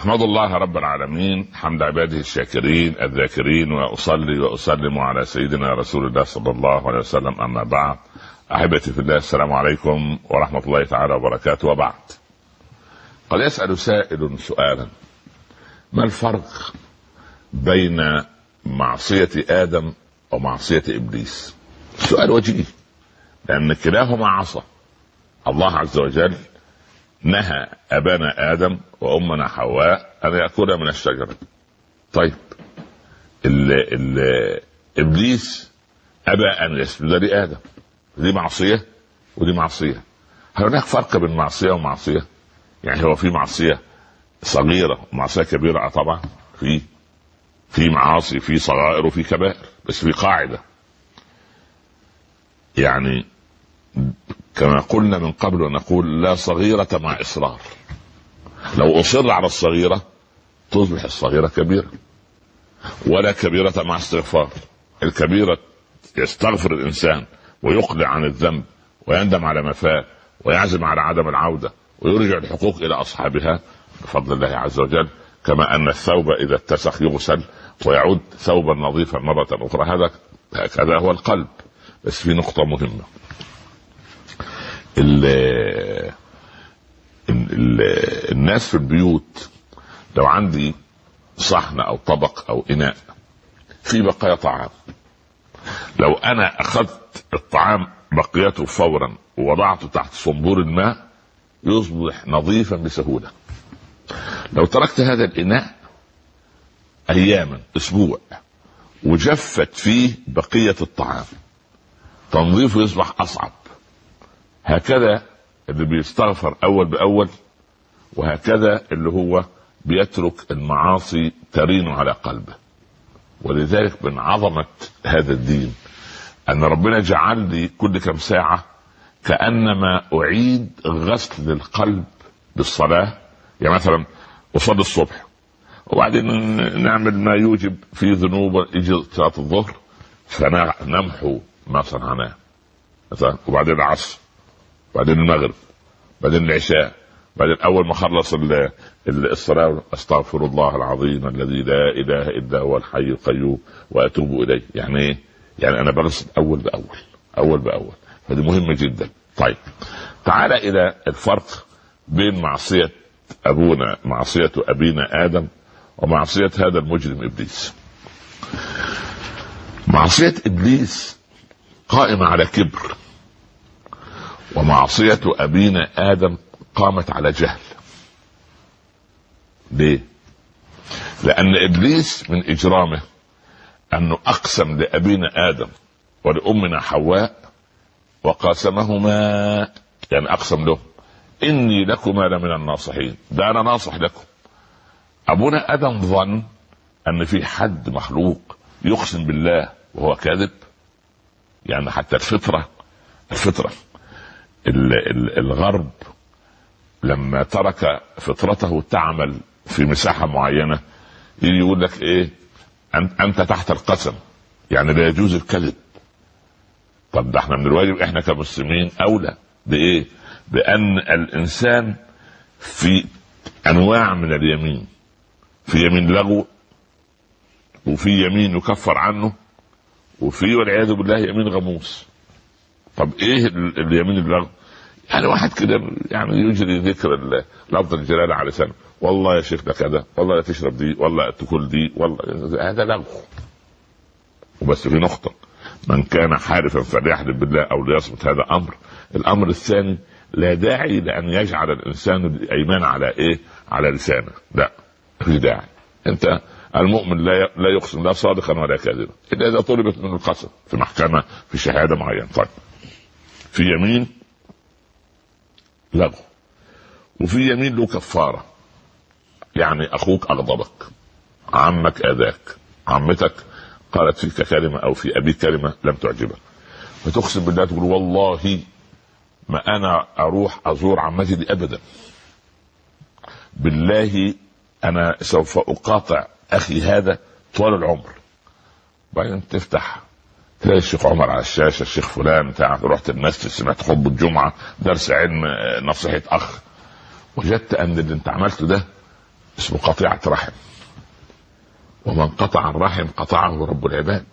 احمد الله رب العالمين حمد عباده الشاكرين الذاكرين وأصلي وأسلم على سيدنا رسول الله صلى الله عليه وسلم أما بعد. أحبتي في الله السلام عليكم ورحمة الله تعالى وبركاته. وبعد. قد يسأل سائل سؤالا. ما الفرق بين معصية آدم ومعصية إبليس؟ سؤال وجيه. لأن كلاهما عصى الله عز وجل نهى أبانا آدم وأمنا حواء أن ياكلا من الشجرة. طيب ال ال إبليس أبى أن يسجد لآدم. دي معصية ودي معصية. هل هناك فرق بين معصية ومعصية؟ يعني هو في معصية صغيرة ومعصية كبيرة طبعا. في في معاصي في صغائر وفي كبائر بس في قاعدة. يعني كما قلنا من قبل ونقول لا صغيرة مع إصرار. لو أصر على الصغيرة تصبح الصغيرة كبيرة ولا كبيرة مع استغفار. الكبيرة يستغفر الإنسان ويقلع عن الذنب ويندم على ما فات ويعزم على عدم العودة ويرجع الحقوق إلى أصحابها بفضل الله عز وجل. كما أن الثوب إذا اتسخ يغسل ويعود ثوبا نظيفا مرة أخرى. هذا هكذا هو القلب. بس في نقطة مهمة. ال ال الناس في البيوت لو عندي صحن أو طبق أو إناء في بقايا طعام. لو أنا أخذت الطعام بقيته فورا ووضعته تحت صنبور الماء يصبح نظيفا بسهولة. لو تركت هذا الإناء اياما أسبوع وجفت فيه بقية الطعام تنظيفه يصبح أصعب. هكذا اللي بيستغفر أول بأول وهكذا اللي هو بيترك المعاصي ترين على قلبه. ولذلك من عظمة هذا الدين أن ربنا جعل لي كل كم ساعة كأنما أعيد غسل القلب بالصلاه يعني مثلا أصلي الصبح وبعدين نعمل ما يوجب في ذنوب يجي صلاة الظهر فنمحو ما صنعناه. وبعدين العصر. بعدين المغرب بعدين العشاء بعدين أول ما خلص الصلاة أستغفر الله العظيم الذي لا إله إلا هو الحي القيوم وأتوب إليه. يعني إيه؟ يعني أنا بغسل أول بأول أول بأول. فدي مهمة جدا. طيب تعال إلى الفرق بين معصية أبونا معصية أبينا آدم ومعصية هذا المجرم إبليس. معصية إبليس قائمة على كبر. ومعصية أبينا آدم قامت على جهل. ليه؟ لأن إبليس من إجرامه أنه أقسم لأبينا آدم ولأمنا حواء وقاسمهما يعني أقسم له إني لكما لمن الناصحين. ده أنا ناصح لكم. أبونا آدم ظن أن في حد مخلوق يقسم بالله وهو كاذب؟ يعني حتى الفطرة الفطرة. الغرب لما ترك فطرته تعمل في مساحة معينة يجي يقول لك إيه؟ أنت تحت القسم. يعني لا يجوز الكذب. طب ده إحنا من الواجب إحنا كمسلمين أولى بإيه؟ بأن الإنسان في أنواع من اليمين. في يمين لغو وفي يمين يكفر عنه وفي والعياذ بالله يمين غموس. طب إيه اليمين اللغو؟ يعني واحد كده يعني يجري ذكر لفظ الجلالة على لسانه. والله يا شيخ ده كذا والله لا تشرب دي والله تاكل دي والله هذا لغو. وبس في نقطة. من كان حارفا فليحلف بالله أو ليصمت هذا أمر. الأمر الثاني لا داعي لأن يجعل الإنسان الإيمان على إيه؟ على لسانه. لا في داعي. أنت المؤمن لا لا يقسم لا صادقا ولا كاذبا. إلا إذا طلبت منه القسم في محكمة في شهادة معينة. طيب. في يمين لغو وفي يمين له كفارة. يعني أخوك أغضبك عمك آذاك عمتك قالت فيك كلمة أو في أبيك كلمة لم تعجبك. فتقسم بالله تقول والله ما أنا أروح أزور عمتي دي ابدا. بالله أنا سوف أقاطع أخي هذا طوال العمر. بعدين تفتح تلاقي الشيخ عمر على الشاشة الشيخ فلان بتاع رحت المسجد سمعت خطبه الجمعة درس علم نصيحة أخ. وجدت أن اللي أنت عملته ده اسمه قطيعة رحم. ومن قطع الرحم قطعه رب العباد.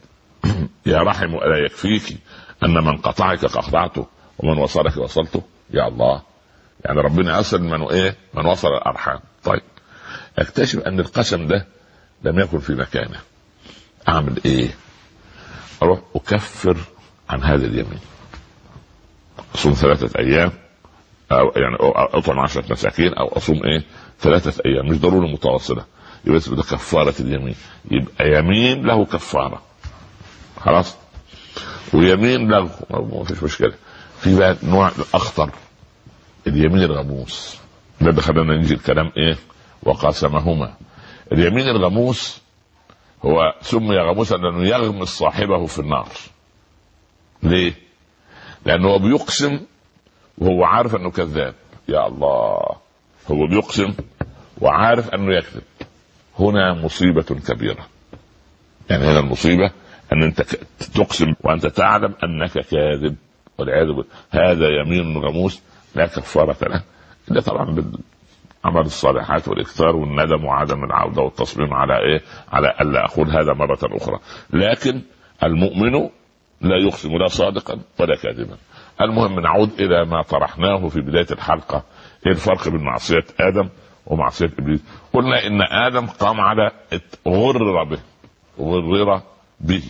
يا رحم ألا يكفيك أن من قطعك قطعته ومن وصلك وصلته؟ يا الله. يعني ربنا يصل من إيه؟ من وصل الأرحام. طيب. أكتشف أن القسم ده لم يكن في مكانه. أعمل إيه؟ أروح أكفر عن هذا اليمين. أصوم ثلاثة أيام أو يعني أطعم عشرة مساكين أو أصوم إيه؟ ثلاثة أيام. مش ضروري متواصلة. يبقى ده كفارة اليمين. يبقى يمين له كفارة. خلاص؟ ويمين له ما فيش مشكلة. في بقى نوع أخطر اليمين الغموس ده اللي خلانا نجي الكلام إيه؟ وقاسمهما. اليمين الغموس هو سمي غموسا لأنه يغمس صاحبه في النار. ليه؟ لأنه بيقسم وهو عارف أنه كذاب. يا الله. هو بيقسم وعارف أنه يكذب. هنا مصيبة كبيرة. يعني هنا المصيبة أن أنت تقسم وأنت تعلم أنك كاذب والعياذ بالله. هذا يمين غموس لا كفارة له. إلا طبعا بالعمل الصالحات والإكثار والندم وعدم العودة والتصميم على إيه؟ على ألا أقول هذا مرة أخرى، لكن المؤمن لا يقسم لا صادقا ولا كاذبا. المهم نعود إلى ما طرحناه في بداية الحلقة إيه الفرق بين معصية آدم ومعصية إبليس؟ قلنا إن آدم قام على غرر به غرر به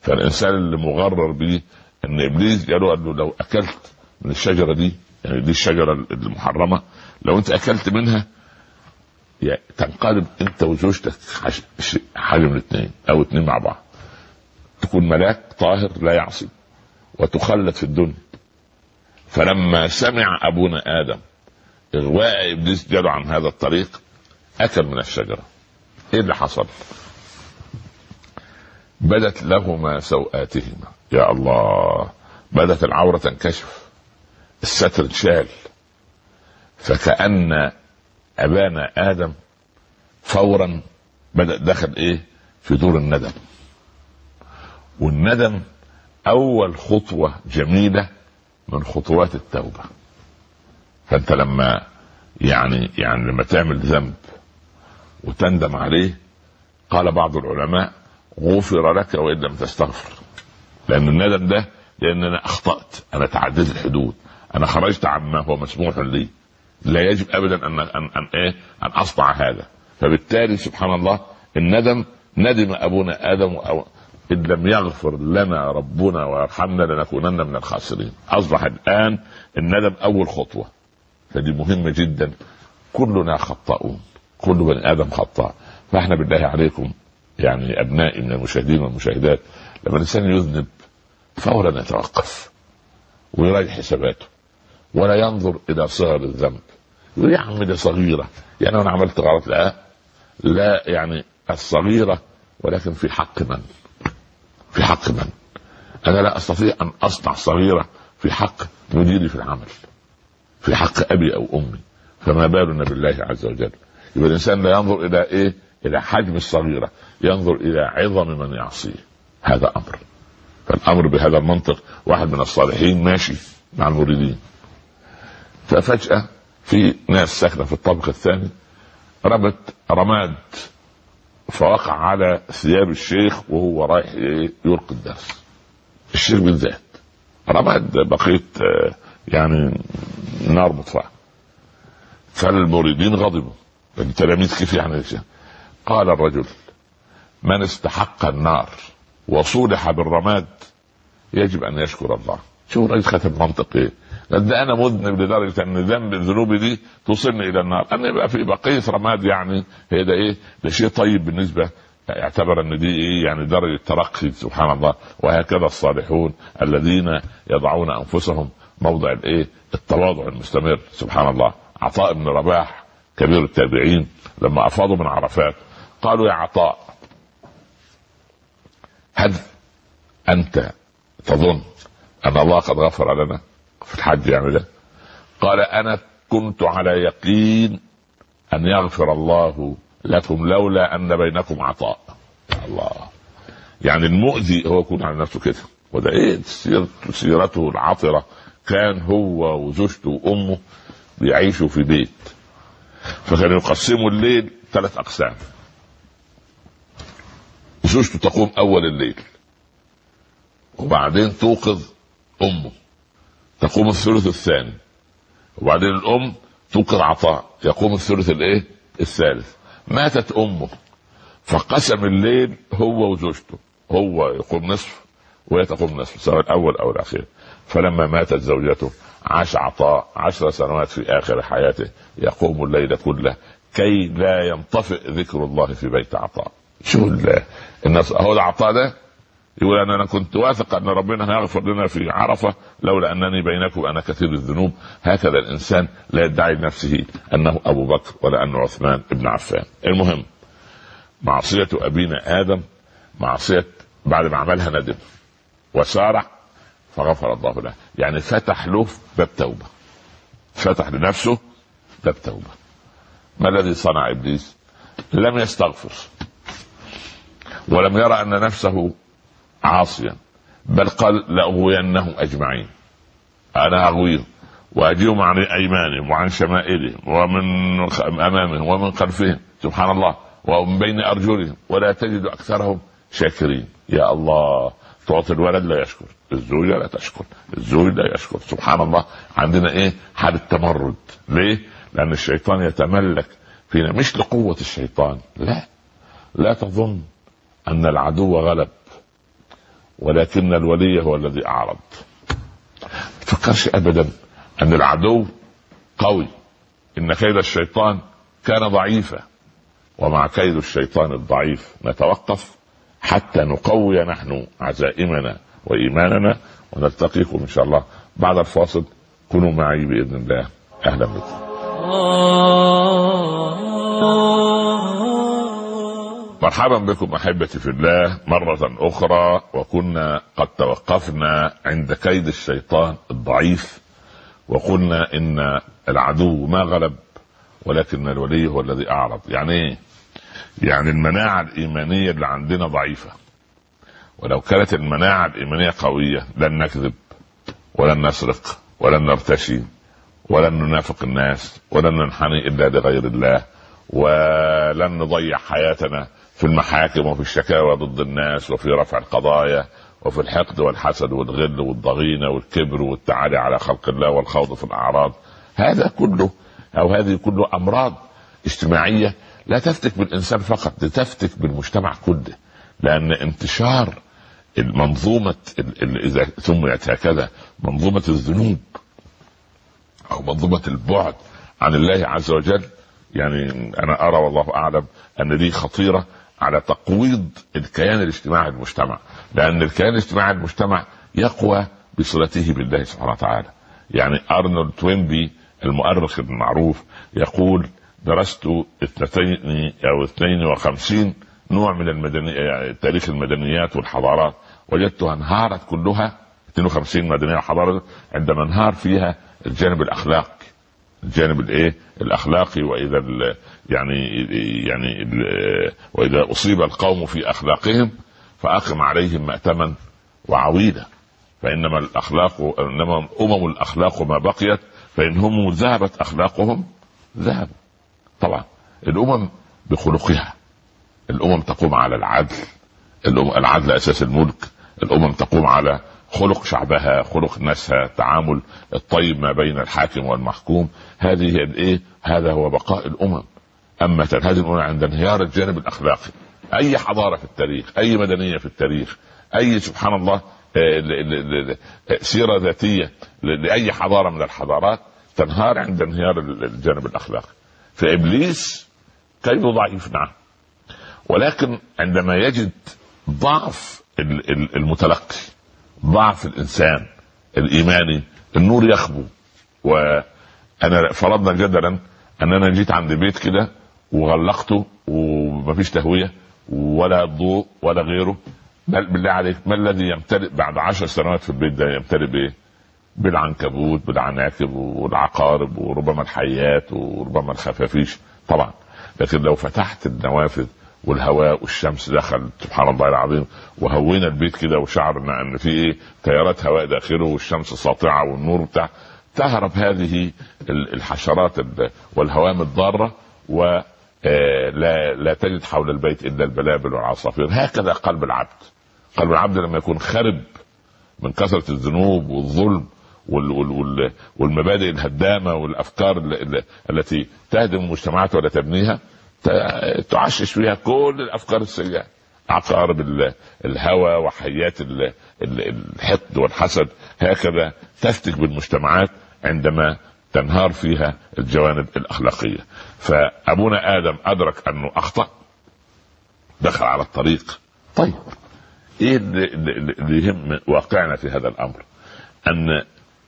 فالإنسان اللي مغرر به إن إبليس قال له لو أكلت من الشجرة دي يعني دي الشجرة المحرمة. لو انت أكلت منها يعني تنقلب انت وزوجتك حاجة من الاثنين أو اثنين مع بعض. تكون ملاك طاهر لا يعصي وتخلد في الدنيا. فلما سمع أبونا آدم إغواء إبليس جاله عن هذا الطريق أكل من الشجرة. إيه اللي حصل؟ بدت لهما سوآتهما. يا الله بدت العورة تنكشف. الستر اتشال فكأن أبانا آدم فورا بدأ دخل إيه؟ في دور الندم. والندم أول خطوة جميلة من خطوات التوبة. فأنت لما يعني يعني لما تعمل ذنب وتندم عليه قال بعض العلماء غفر لك وإن لم تستغفر. لأن الندم ده لأن أنا أخطأت أنا تعديت الحدود. أنا خرجت عما هو مسموح لي. لا يجب ابدا ان ان أن إيه؟ أن أصنع هذا. فبالتالي سبحان الله الندم ندم أبونا آدم أو إن لم يغفر لنا ربنا ويرحمنا لنكونن من الخاسرين. أصبح الآن الندم أول خطوة. فدي مهمة جدا. كلنا خطاؤون. كل بني آدم خطاء. فإحنا بالله عليكم يعني أبنائي من المشاهدين والمشاهدات لما الإنسان يذنب فورا يتوقف ويراجع حساباته. ولا ينظر إلى صغر الذنب. يقول يا عم دي صغيرة. يعني أنا عملت غلط. لا. لا يعني الصغيرة ولكن في حق من؟ في حق من؟ أنا لا أستطيع أن أصنع صغيرة في حق مديري في العمل. في حق أبي أو أمي. فما بالنا بالله عز وجل. يبقى الإنسان لا ينظر إلى إيه؟ إلى حجم الصغيرة. ينظر إلى عظم من يعصيه. هذا أمر. فالأمر بهذا المنطق واحد من الصالحين ماشي مع المريدين. ففجأة في ناس ساكنة في الطابق الثاني رمت رماد فوقع على ثياب الشيخ وهو رايح يلقي الدرس. الشيخ بالذات رماد بقية يعني نار مطفأة. فالمريدين غضبوا. التلاميذ كيف يعني قال الرجل من استحق النار وصولح بالرماد يجب أن يشكر الله. شوف الرئيس ختم منطق إيه قد أنا مذنب لدرجة أن ذنب ذنوبي دي توصلني إلى النار. ان يبقى في بقيه رماد يعني هي ده إيه؟ ده شيء طيب بالنسبة يعتبر أن دي إيه؟ يعني درجة ترقي سبحان الله. وهكذا الصالحون الذين يضعون أنفسهم موضع الإيه؟ التواضع المستمر سبحان الله. عطاء بن رباح كبير التابعين لما أفاضوا من عرفات قالوا يا عطاء هل أنت تظن أن الله قد غفر لنا؟ في الحج يعني ده. قال أنا كنت على يقين أن يغفر الله لكم لولا أن بينكم عطاء. الله. يعني المؤذي هو يكون على نفسه كده. وده إيه؟ سيرته العطرة. كان هو وزوجته وأمه بيعيشوا في بيت. فكانوا يقسموا الليل ثلاث أقسام. زوجته تقوم أول الليل. وبعدين توقظ أمه. تقوم الثلث الثاني. وبعدين الأم توقظ عطاء. يقوم الثلث الإيه؟ الثالث. ماتت أمه. فقسم الليل هو وزوجته. هو يقوم نصف وهي تقوم نصف. سواء الأول أو الأخير. فلما ماتت زوجته عاش عطاء عشر سنوات في آخر حياته. يقوم الليل كله كي لا ينطفئ ذكر الله في بيت عطاء. شو الناس هو العطاء ده يقول أنا أنا كنت واثق أن ربنا هيغفر لنا في عرفة لولا أنني بينكم أنا كثير الذنوب. هكذا الإنسان لا يدعي لنفسه أنه أبو بكر ولا انه عثمان بن عفان. المهم معصية أبينا آدم معصية بعد ما عملها ندم وسارع فغفر الله له. يعني فتح له باب توبة. فتح لنفسه باب توبة. ما الذي صنع إبليس؟ لم يستغفر. ولم يرى أن نفسه عاصيا بل قال لأغوينهم أجمعين. أنا أغويهم وأجيهم عن أيمانهم وعن شمائلهم ومن أمامهم ومن خلفهم سبحان الله ومن بين أرجلهم ولا تجد أكثرهم شاكرين. يا الله تعطي الولد لا يشكر الزوجة لا تشكر الزوج لا يشكر سبحان الله. عندنا إيه؟ حالة تمرد. ليه؟ لأن الشيطان يتملك فينا مش لقوة الشيطان لا. لا تظن أن العدو غلب. ولكن الولي هو الذي أعرض. تفكرش ابدا أن العدو قوي إن كيد الشيطان كان ضعيفا ومع كيد الشيطان الضعيف نتوقف حتى نقوي نحن عزائمنا وإيماننا ونلتقيكم إن شاء الله بعد الفاصل. كونوا معي بإذن الله. أهلا بكم. مرحبا بكم أحبتي في الله مرة أخرى وكنا قد توقفنا عند كيد الشيطان الضعيف وقلنا إن العدو ما غلب ولكن الولي هو الذي أعرض. يعني إيه؟ يعني المناعة الإيمانية اللي عندنا ضعيفة. ولو كانت المناعة الإيمانية قوية لن نكذب ولن نسرق ولن نرتشي ولن ننافق الناس ولن ننحني إلا لغير الله ولن نضيع حياتنا في المحاكم وفي الشكاوى ضد الناس وفي رفع القضايا وفي الحقد والحسد والغل والضغينة والكبر والتعالي على خلق الله والخوض في الأعراض. هذا كله أو هذه كله أمراض اجتماعية لا تفتك بالإنسان فقط تفتك بالمجتمع كله. لأن انتشار المنظومة إذا سميت هكذا منظومة الذنوب أو منظومة البعد عن الله عز وجل. يعني أنا أرى والله أعلم أن دي خطيرة على تقويض الكيان الاجتماعي المجتمع. لأن الكيان الاجتماعي المجتمع يقوى بصلته بالله سبحانه وتعالى. يعني أرنولد توينبي المؤرخ المعروف يقول درست اثنتين أو اثنين وخمسين نوع من المدني تاريخ المدنيات والحضارات وجدتها أنهارت كلها 52 مدنية وحضارة عندما انهار فيها الجانب الأخلاقي الجانب الايه الاخلاقي واذا يعني يعني واذا اصيب القوم في اخلاقهم فاقم عليهم مأتما وعويدا فانما الاخلاق انما امم الاخلاق ما بقيت فان هم ذهبت اخلاقهم ذهبوا طبعا الامم بخلقها الامم تقوم على العدل العدل أساس الملك الامم تقوم على خلق شعبها خلق ناسها التعامل الطيب ما بين الحاكم والمحكوم. هذه الإيه؟ هذا هو بقاء الأمم. أما هذه الأمم عند انهيار الجانب الأخلاقي. أي حضارة في التاريخ أي مدنية في التاريخ أي سبحان الله سيرة ذاتية لأي حضارة من الحضارات تنهار عند انهيار الجانب الأخلاقي. فإبليس كيده ضعيف نعم. ولكن عندما يجد ضعف المتلقي ضعف الإنسان الإيماني النور يخبو. وأنا فرضنا جدلا ان أنا جيت عند بيت كده وغلقته ومفيش تهوية ولا ضوء ولا غيره. بالله عليك ما الذي يمتلئ بعد عشر سنوات في البيت ده يمتلئ بإيه؟ بالعنكبوت بالعناكب والعقارب وربما الحيات وربما الخفافيش. طبعا. لكن لو فتحت النوافذ والهواء والشمس دخل. سبحان الله العظيم. وهوينا البيت كده وشعرنا إن في إيه؟ تيارات هواء داخله والشمس ساطعة والنور بتاع. تهرب هذه الحشرات والهوام الضارة و آه، لا لا تجد حول البيت إلا البلابل والعصافير. هكذا قلب العبد. قلب العبد لما يكون خرب من كثرة الذنوب والظلم وال وال وال والمبادئ الهدامة والأفكار التي تهدم المجتمعات ولا تبنيها. تعشش فيها كل الأفكار السيئة. عقارب الهوى وحيات الحقد والحسد. هكذا تفتك بالمجتمعات عندما تنهار فيها الجوانب الأخلاقية. فأبونا آدم أدرك أنه أخطأ دخل على الطريق. طيب إيه اللي يهم واقعنا في هذا الأمر؟ أن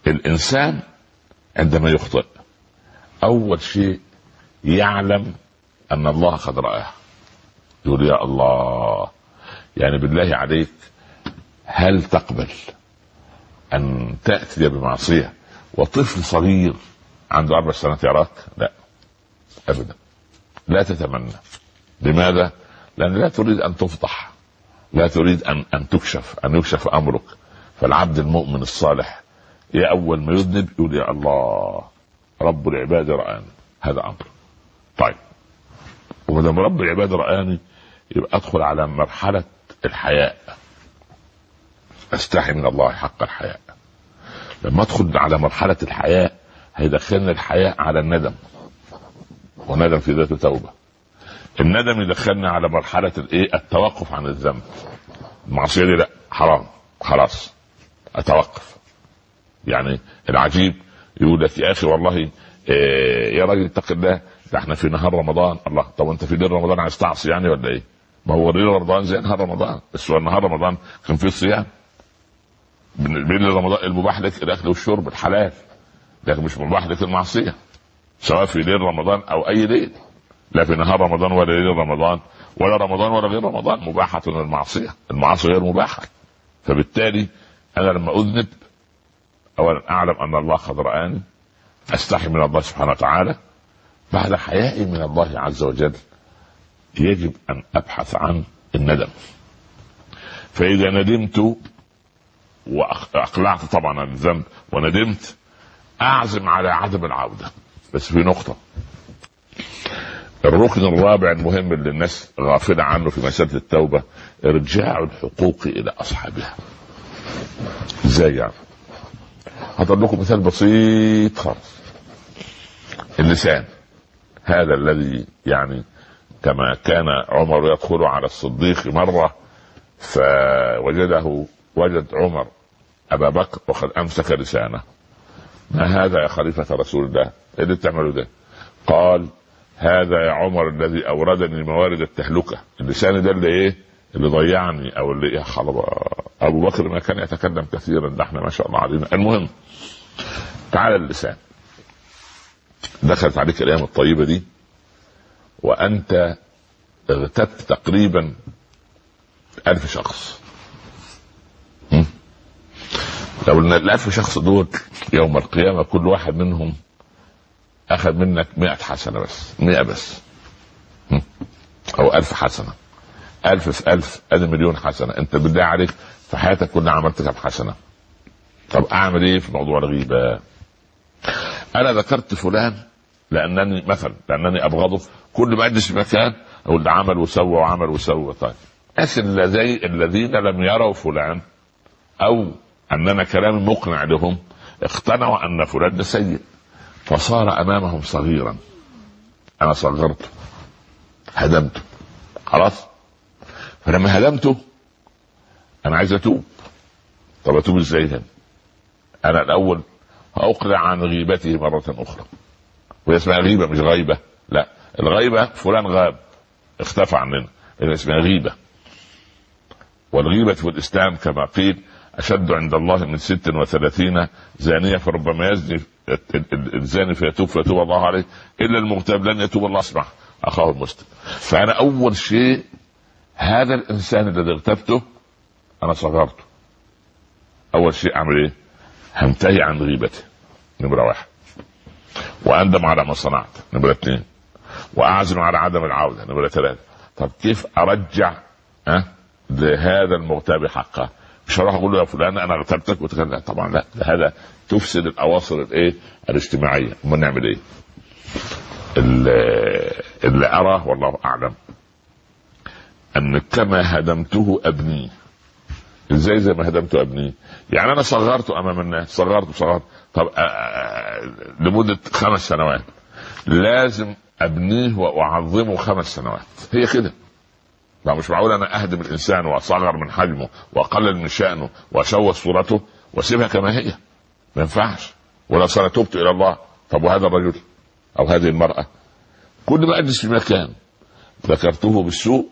الإنسان عندما يخطئ أول شيء يعلم أن الله قد رآه. يقول يا الله يعني بالله عليك هل تقبل أن تأتي بمعصية وطفل صغير عنده أربع سنوات يراك؟ لا ابدا. لا تتمنى. لماذا؟ لأن لا تريد أن تفضح لا تريد أن أن تكشف أن يكشف أمرك. فالعبد المؤمن الصالح يا أول ما يذنب يقول يا الله رب العباد رآني. هذا أمر. طيب. دام رب العباد رآني يبقى أدخل على مرحلة الحياء. أستحي من الله حق الحياء. لما أدخل على مرحلة الحياء هيدخلني الحياء على الندم. وندم في ذاته توبة. الندم يدخلني على مرحلة الايه التوقف عن الذنب. المعصية دي لأ حرام. خلاص. أتوقف. يعني العجيب يقول لك يا أخي والله إيه يا راجل اتق الله ده إحنا في نهار رمضان. الله طب انت في ليل رمضان عايز تعصي يعني ولا إيه؟ ما هو ليل رمضان زي نهار رمضان. بس هو نهار رمضان كان فيه صيام. بين رمضان المباح لك الاكل والشرب الحلال لكن مش مباح لك المعصيه سواء في ليل رمضان أو أي ليل لا في نهار رمضان ولا ليل رمضان. ولا رمضان ولا غير رمضان. مباحة المعصية المعاصي غير مباحة. فبالتالي أنا لما أذنب أولا أعلم أن الله قد رآني. أستحي من الله سبحانه وتعالى. بعد حيائي من الله عز وجل يجب أن أبحث عن الندم. فإذا ندمت وأقلعت طبعا عن الذنب وندمت أعزم على عدم العودة. بس في نقطة. الركن الرابع المهم اللي الناس غافلة عنه في مسألة التوبة إرجاع الحقوق إلى أصحابها. إزاي يعني؟ هضرب لكم مثال بسيط خالص. اللسان. هذا الذي يعني كما كان عمر يدخل على الصديق مرة فوجده وجد عمر أبا بكر وقد أمسك لسانه. ما هذا يا خليفة رسول الله؟ إيه اللي بتعمله ده؟ قال هذا يا عمر الذي أوردني موارد التهلكة. اللسان ده اللي إيه؟ اللي ضيعني أو اللي إيه خلاص أبو بكر ما كان يتكلم كثيرا ده إحنا ما شاء الله علينا. المهم تعال اللسان. دخلت عليك الأيام الطيبة دي وأنت اغتبت تقريبا ألف شخص. لو إن الألف شخص دول يوم القيامة كل واحد منهم أخذ منك مئة حسنة بس مئة بس. أو ألف حسنة. ألف في ألف أدي مليون حسنة. أنت بالله عليك في حياتك كلها عملت كم حسنة؟ طب أعمل إيه في موضوع الغيبة؟ أنا ذكرت فلان لأنني مثلا لأنني أبغضه. كل ما أجلس في مكان أقول ده عمل وسوى وعمل وسوى. طيب الناس الذين لم يروا فلان أو أننا كلام مقنع لهم اقتنعوا أن فلان ده سيء. فصار أمامهم صغيرا. أنا صغرته هدمته. خلاص؟ فلما هدمته أنا عايز أتوب. طب أتوب إزاي هنا؟ أنا الأول اقلع عن غيبته مرة أخرى. وهي اسمها غيبة مش غيبة. لا الغيبة فلان غاب. اختفى عننا. هي اسمها غيبة. والغيبة في الإسلام كما قيل أشد عند الله من ست وثلاثين زانية فربما يزني الزاني فيتوب فيتوب الله عليه. إلا المغتاب لن يتوب الله. اسمع أخاه المسلم. فأنا أول شيء هذا الإنسان الذي اغتبته أنا صغرته. أول شيء أعمل إيه؟ هنتهي عن غيبته نمرة واحد. وأندم على ما صنعت. نمرة اثنين واعزم على عدم العودة. نمرة ثلاثة طب كيف أرجع أه؟ لهذا المغتاب حقه مش هروح أقول له يا فلان أنا اغتبتك وتكلم طبعا لا. هذا تفسد الأواصر الإيه؟ الاجتماعية. أمال نعمل إيه؟ اللي اراه والله أعلم أن كما هدمته أبنيه. إزاي زي ما هدمته ابنيه يعني أنا صغرته أمام الناس صغرته صغرت طب آه، آه، لمدة خمس سنوات. لازم أبنيه وأعظمه خمس سنوات. هي كده. ما مش معقول أنا أهدم الإنسان وأصغر من حجمه وأقلل من شأنه وأشوه صورته وأسيبها كما هي. ما ينفعش. ولو أنا تبت إلى الله طب وهذا الرجل أو هذه المرأة؟ كل ما أجلس في مكان ذكرته بالسوء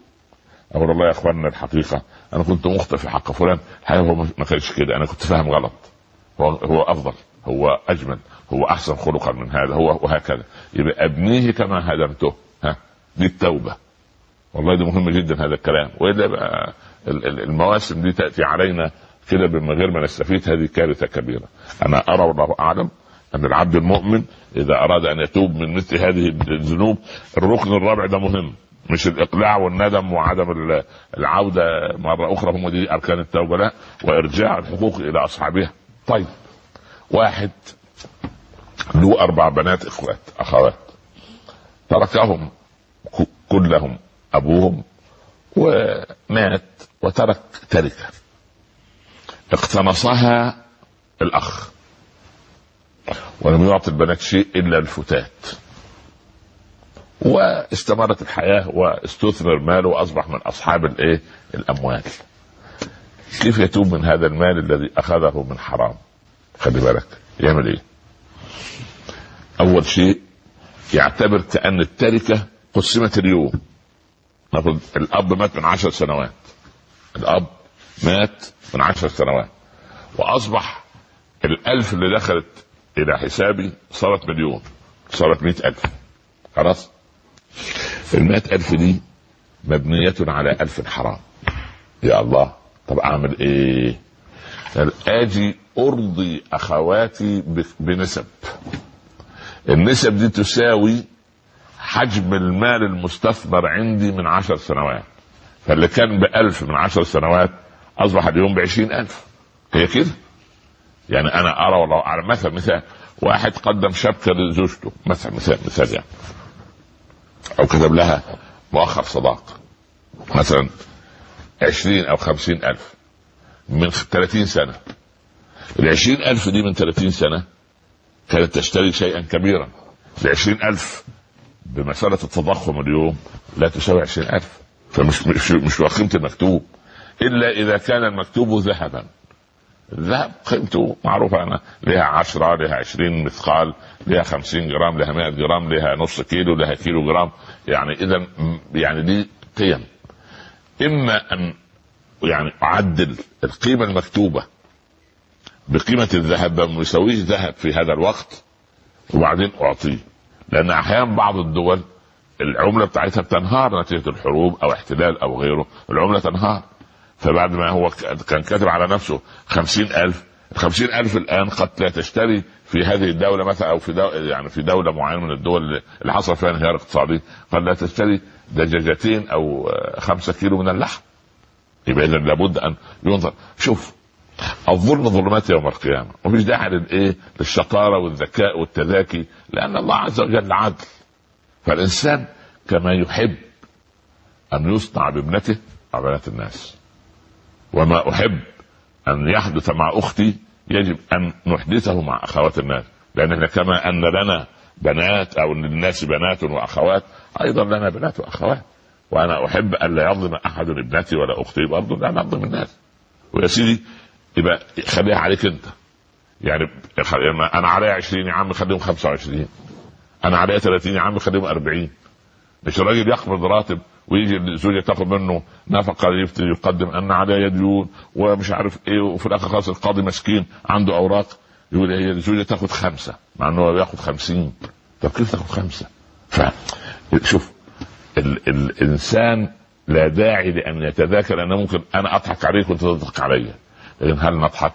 أقول والله يا إخواننا الحقيقة أنا كنت مخطئ في حق فلان. الحقيقة هو ما كانش كده؟ أنا كنت فاهم غلط. هو هو أفضل. هو أجمل. هو أحسن خلقا من هذا. هو وهكذا. يبقى أبنيه كما هدمته. ها؟ دي التوبة. والله ده مهم جدا هذا الكلام. وإلا المواسم دي تأتي علينا كده من غير ما نستفيد. هذه كارثة كبيرة. أنا أرى والله أعلم أن العبد المؤمن إذا أراد أن يتوب من مثل هذه الذنوب الركن الرابع ده مهم. مش الإقلاع والندم وعدم العودة مرة أخرى هم دي أركان التوبة لا وإرجاع الحقوق إلى أصحابها. طيب واحد له أربع بنات إخوات أخوات. تركهم كلهم أبوهم ومات وترك تركة. اقتنصها الأخ. ولم يعطي البنات شيء إلا الفتات. واستمرت الحياة واستثمر ماله وأصبح من أصحاب الإيه؟ الأموال. كيف يتوب من هذا المال الذي أخذه من حرام؟ خلي بالك. يعمل إيه؟ أول شيء يعتبر كأن التركة قسمت اليوم. نقول الأب مات من عشر سنوات. الأب مات من عشر سنوات. وأصبح الألف اللي دخلت إلى حسابي صارت مليون. صارت مئة ألف. خلاص؟ المئة ألف دي مبنية على ألف حرام. يا الله طب أعمل إيه؟ آجي أرضي أخواتي بنسب. النسب دي تساوي حجم المال المستثمر عندي من عشر سنوات. فاللي كان بألف من عشر سنوات أصبح اليوم بعشرين ألف. هي كده؟ يعني أنا أرى والله أعلم مثلا مثال واحد قدم شبكة لزوجته مثلا مثال مثال يعني. أو كتب لها مؤخر صداق. مثلا عشرين أو خمسين ألف من ثلاثين سنة. العشرين ألف دي من ثلاثين سنة كانت تشتري شيئا كبيرا. العشرين ألف بمسألة التضخم اليوم لا تساوي عشرين ألف. فمش مش مش قيمة المكتوب. إلا إذا كان المكتوب ذهبا. الذهب قيمته معروفة أنا لها عشرة لها عشرين مثقال لها خمسين جرام لها مئة جرام لها نص كيلو لها كيلو جرام. يعني إذا يعني دي قيم. إما أن يعني أعدل القيمة المكتوبة بقيمة الذهب ما يساويش ذهب في هذا الوقت وبعدين أعطيه. لأن أحيانا بعض الدول العملة بتاعتها بتنهار نتيجة الحروب أو احتلال أو غيره. العملة تنهار. فبعد ما هو كان كاتب على نفسه خمسين ألف الخمسين ألف الآن قد لا تشتري في هذه الدولة مثلا أو في دولة يعني في دولة معينة من الدول اللي حصل فيها انهيار اقتصادي قد لا تشتري دجاجتين أو خمسة كيلو من اللحم. يبقى إذا لابد أن ينظر. شوف الظلم ظلمات يوم القيامة ومش داعي للإيه للشطارة والذكاء والتذاكي لأن الله عز وجل عدل. فالإنسان كما يحب أن يصنع بابنته مع بنات الناس. وما أحب أن يحدث مع أختي يجب أن نحدثه مع أخوات الناس. لأن كما أن لنا بنات أو للناس بنات وأخوات أيضا لنا بنات وأخوات. وأنا أحب أن لا يظلم أحد ابنتي ولا أختي برضه لا نظلم الناس. ويا سيدي يبقى خليها عليك أنت. يعني أنا عليا 20 يا عم خليهم 25 أنا عليا 30 يا عم خليهم 40 مش الراجل يقبض راتب ويجي الزوجه تاخذ منه نفقة يقدم أن عليا ديون ومش عارف إيه وفي الآخر خلاص القاضي مسكين عنده أوراق. يقول هي الزوجه تاخذ خمسة مع إنه بياخذ 50 طب كيف تاخذ خمسة؟ ف شوف ال... الإنسان لا داعي لأن يتذاكر أن ممكن أنا أضحك عليك وأنت تضحك عليا. لكن هل نضحك؟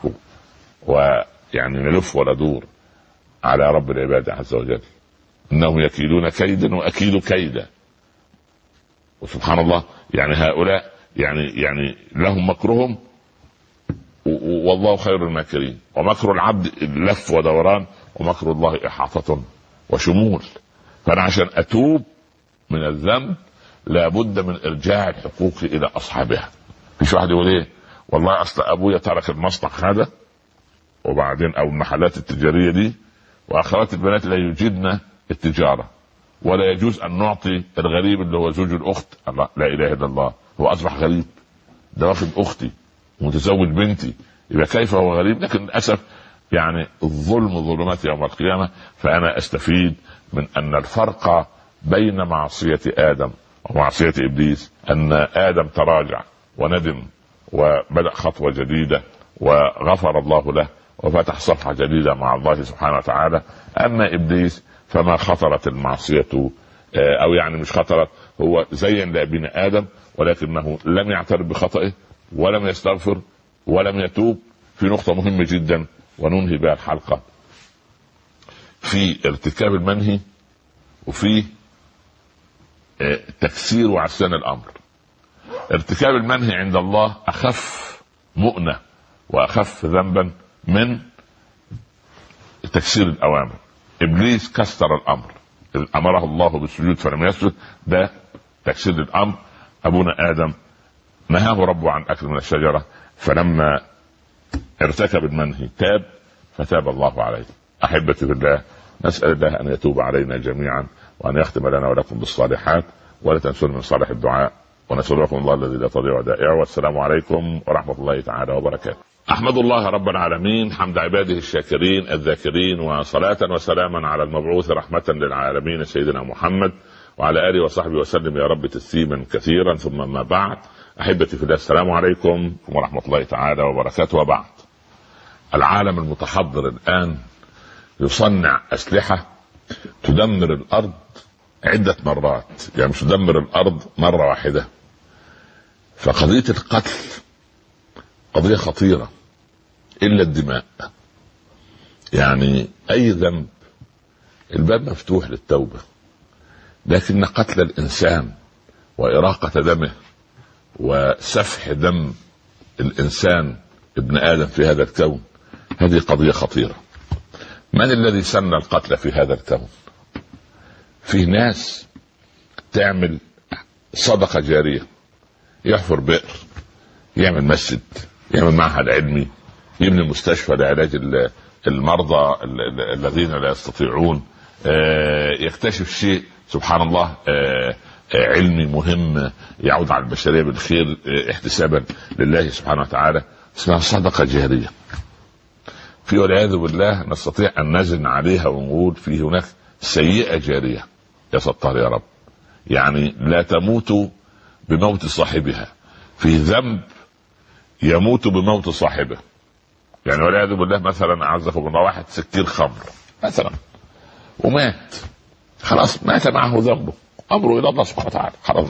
ويعني نلف وندور على رب العباد عز وجل. إنهم يكيدون كيدا وأكيد كيدا. وسبحان الله يعني هؤلاء يعني يعني لهم مكرهم والله خير الماكرين. ومكر العبد لف ودوران ومكر الله إحاطة وشمول. فأنا عشان أتوب من الذنب لابد من إرجاع الحقوق إلى أصحابها. مش واحد يقول إيه؟ والله أصل أبويا ترك المصنع هذا وبعدين أو المحلات التجارية دي واخوات البنات لا يجدن التجارة. ولا يجوز أن نعطي الغريب اللي هو زوج الأخت. لا إله إلا الله. هو أصبح غريب. ده واخد أختي متزوج بنتي. يبقى كيف هو غريب؟ لكن للأسف يعني الظلم ظلمات يوم القيامة. فأنا أستفيد من أن الفرق بين معصية آدم ومعصية إبليس. أن آدم تراجع وندم وبدأ خطوة جديدة وغفر الله له وفتح صفحة جديدة مع الله سبحانه وتعالى. أما إبليس فما خطرت المعصية آه، أو يعني مش خطرت هو زين لابن آدم ولكنه لم يعترف بخطئه ولم يستغفر ولم يتوب. في نقطة مهمة جدا وننهي بها الحلقة. في ارتكاب المنهي وفي آه، تكسير وعسان الأمر. ارتكاب المنهي عند الله أخف مؤنة وأخف ذنبا من تكسير الأوامر. إبليس كسر الأمر. أمره الله بالسجود فلم يسجد. ده تكسير الأمر. أبونا آدم نهاه ربه عن أكل من الشجرة فلما ارتكب المنهي تاب فتاب الله عليه. أحبتي في الله نسأل الله أن يتوب علينا جميعا وأن يختم لنا ولكم بالصالحات ولا تنسون من صالح الدعاء ونسألكم الله الذي لا تضيع ودائعه والسلام عليكم ورحمة الله تعالى وبركاته. أحمد الله رب العالمين حمد عباده الشاكرين الذاكرين وصلاة وسلاما على المبعوث رحمة للعالمين سيدنا محمد وعلى آله وصحبه وسلم يا رب تسليما كثيرا. ثم ما بعد أحبتي في الله السلام عليكم ورحمة الله تعالى وبركاته. وبعد العالم المتحضر الآن يصنع أسلحة تدمر الأرض عدة مرات يعني مش تدمر الأرض مرة واحدة. فقضية القتل قضية خطيرة. إلا الدماء. يعني أي ذنب الباب مفتوح للتوبة لكن قتل الإنسان وإراقة دمه وسفح دم الإنسان ابن آدم في هذا الكون هذه قضية خطيرة. من الذي سن القتل في هذا الكون؟ في ناس تعمل صدقة جارية يحفر بئر يعمل مسجد يعمل معهد علمي يبني مستشفى لعلاج المرضى الذين لا يستطيعون. آه، يكتشف شيء سبحان الله آه، آه، علمي مهم يعود على البشرية بالخير احتسابا لله سبحانه وتعالى اسمها صدقة جارية. في والعياذ بالله نستطيع أن نزن عليها ونقول في هناك سيئة جارية. يا ستار يا رب. يعني لا تموت بموت صاحبها. في ذنب يموت بموت صاحبه. يعني والعياذ بالله مثلا اعزكم الله واحد سكير خمر مثلا ومات. خلاص مات معه ذنبه. أمره إلى الله سبحانه وتعالى. خلاص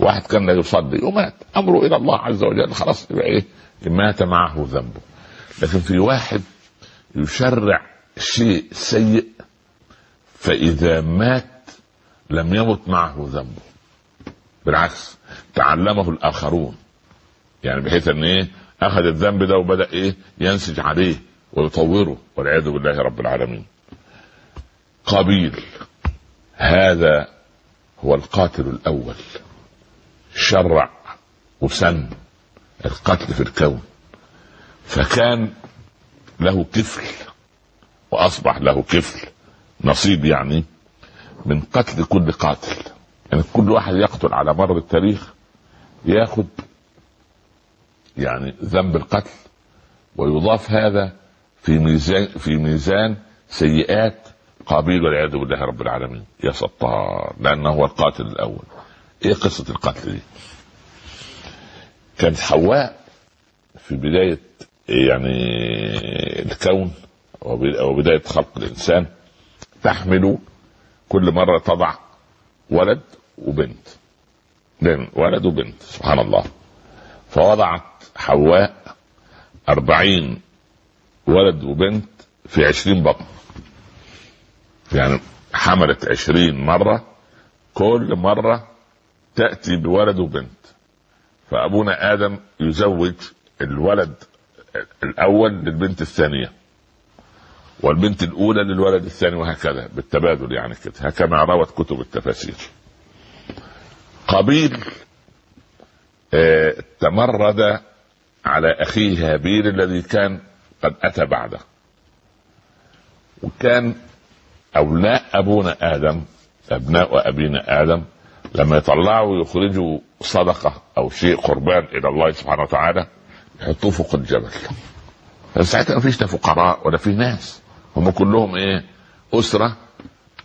واحد كان لا يصلي ومات. أمره إلى الله عز وجل. خلاص يبقى إيه؟ مات معه ذنبه. لكن في واحد يشرع شيء سيء فإذا مات لم يمت معه ذنبه. بالعكس تعلمه الآخرون. يعني بحيث إن إيه؟ أخذ الذنب ده وبدأ إيه؟ ينسج عليه ويطوره والعياذ بالله رب العالمين. قابيل هذا هو القاتل الأول. شرع وسن القتل في الكون. فكان له كفل وأصبح له كفل نصيب يعني من قتل كل قاتل. يعني كل واحد يقتل على مر التاريخ ياخذ يعني ذنب القتل ويضاف هذا في ميزان في ميزان سيئات قابيل والعياذ بالله رب العالمين. يا ستار لأنه هو القاتل الأول. إيه قصة القتل دي؟ كانت حواء في بداية يعني الكون وبداية خلق الإنسان تحمل كل مرة تضع ولد وبنت. ولد وبنت سبحان الله. فوضعت حواء أربعين ولد وبنت في عشرين بطن. يعني حملت عشرين مرة كل مرة تأتي بولد وبنت. فأبونا آدم يزوج الولد الأول للبنت الثانية والبنت الأولى للولد الثاني وهكذا بالتبادل يعني كده. كما روت كتب التفاسير. قابيل آه، تمرد على أخيه هابيل الذي كان قد أتى بعده. وكان أبناء أبونا آدم أبناء أبينا آدم لما يطلعوا يخرجوا صدقة أو شيء قربان إلى الله سبحانه وتعالى يحطوه فوق الجبل ساعتها ما فيش لا فقراء ولا في ناس. هم كلهم إيه؟ أسرة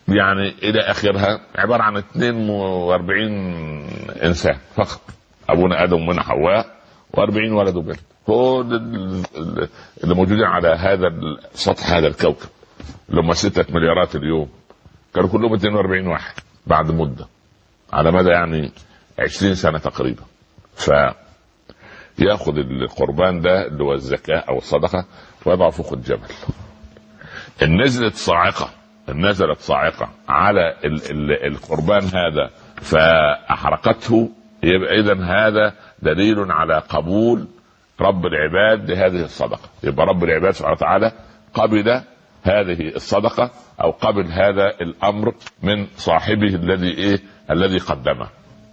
يعني إلى آخرها عبارة عن 42 إنسان فقط. أبونا آدم ومن حواء. و40 ولد وبنت. هو اللي موجودين على هذا سطح هذا الكوكب اللي هم 6 مليارات اليوم كانوا كلهم 42 واحد بعد مدة على مدى يعني 20 سنة تقريبا. ف يأخذ القربان ده اللي هو الزكاة أو الصدقة ويضعه فوق الجبل. إن نزلت صاعقة إن نزلت صاعقة على ال ال القربان هذا فأحرقته يبقى اذا هذا دليل على قبول رب العباد لهذه الصدقة. يبقى رب العباد سبحانه وتعالى قبل هذه الصدقة أو قبل هذا الأمر من صاحبه الذي إيه؟ الذي قدمه.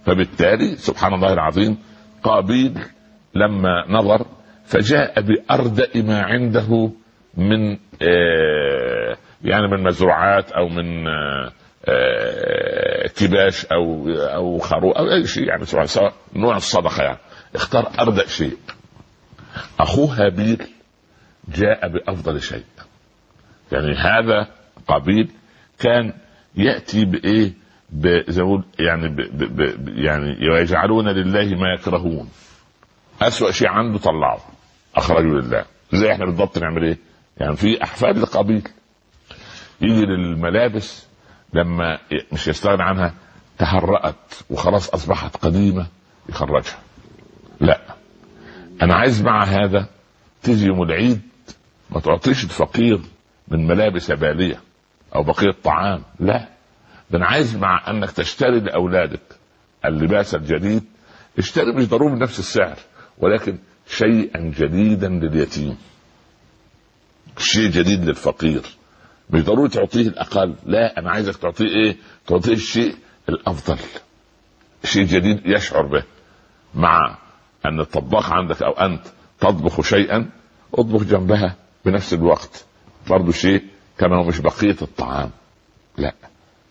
فبالتالي سبحان الله العظيم قابيل لما نظر فجاء بأردأ ما عنده من آه، يعني من مزروعات أو من آه، كباش أو أو خروف أو أي شيء يعني سواء نوع الصدقة يعني. اختار أردأ شيء. أخوه هابيل جاء بأفضل شيء. يعني هذا قبيل كان يأتي بإيه؟ زي يعني ب ب ب يعني ويجعلون لله ما يكرهون. أسوأ شيء عنده طلعه أخرجه لله. زي إحنا بالضبط نعمل إيه؟ يعني في أحفاد القبيل. يجي للملابس لما مش يستغنى عنها تهرأت وخلاص أصبحت قديمة يخرجها. لا. أنا عايز مع هذا تيجي يوم العيد ما تعطيش الفقير من ملابس بالية أو بقية طعام. لا. ده أنا عايز مع أنك تشتري لأولادك اللباس الجديد. اشتري مش ضروري بنفس السعر ولكن شيئا جديدا لليتيم. شيء جديد للفقير. مش ضروري تعطيه الأقل لا أنا عايزك تعطيه إيه؟ تعطيه الشيء الأفضل. شيء جديد يشعر به مع أن الطباخ عندك أو أنت تطبخ شيئا اطبخ جنبها بنفس الوقت. برضه شيء كما هو مش بقية الطعام. لا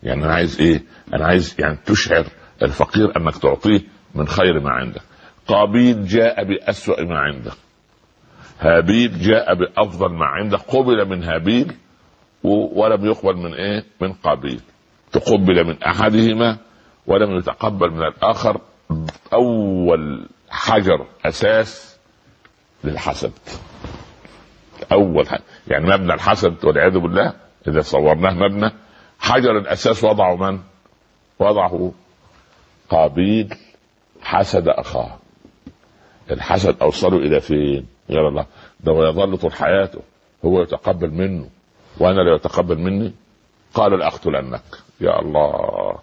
يعني أنا عايز إيه؟ أنا عايز يعني تشعر الفقير أنك تعطيه من خير ما عندك. قابيل جاء بأسوأ ما عنده هابيل جاء بأفضل ما عنده قبل من هابيل ولم يقبل من إيه؟ من قابيل تقبل من أحدهما ولم يتقبل من الآخر. أول حجر أساس للحسد. أول حاجة. يعني مبنى الحسد والعياذ بالله إذا صورناه مبنى. حجر الأساس وضعه من؟ وضعه قابيل حسد أخاه. الحسد أوصله إلى فين؟ غير الله. ده هو يظل طول حياته. هو يتقبل منه. وأنا لا يتقبل مني؟ قال لأقتلنك. يا الله.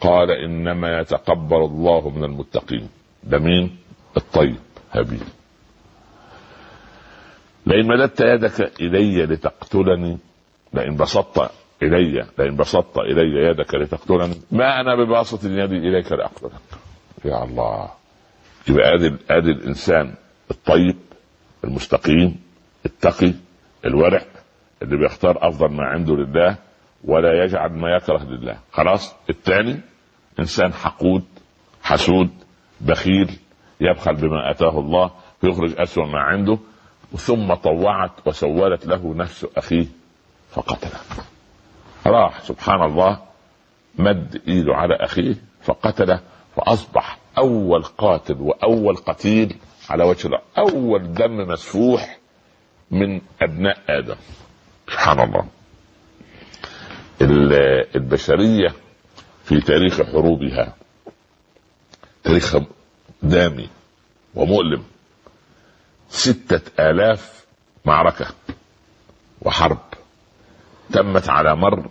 قال إنما يتقبل الله من المتقين. ده مين؟ الطيب. هابيل لئن مددت يدك إلي لتقتلني لئن بسطت إلي لئن بسطت إلي يدك لتقتلني ما أنا بباسط يدي إليك لأقتلك. يا الله. يبقى آدي آدي الإنسان الطيب المستقيم التقي الورع اللي بيختار أفضل ما عنده لله ولا يجعل ما يكره لله. خلاص؟ الثاني إنسان حقود حسود بخيل يبخل بما أتاه الله ويخرج أسوأ ما عنده ثم طوعت وسولت له نفس أخيه فقتله. راح سبحان الله مد إيده على أخيه فقتله فأصبح أول قاتل وأول قتيل على وجه الأرض. أول دم مسفوح من أبناء آدم. سبحان الله. البشرية في تاريخ حروبها تاريخ دامي ومؤلم ستة آلاف معركة وحرب تمت على مر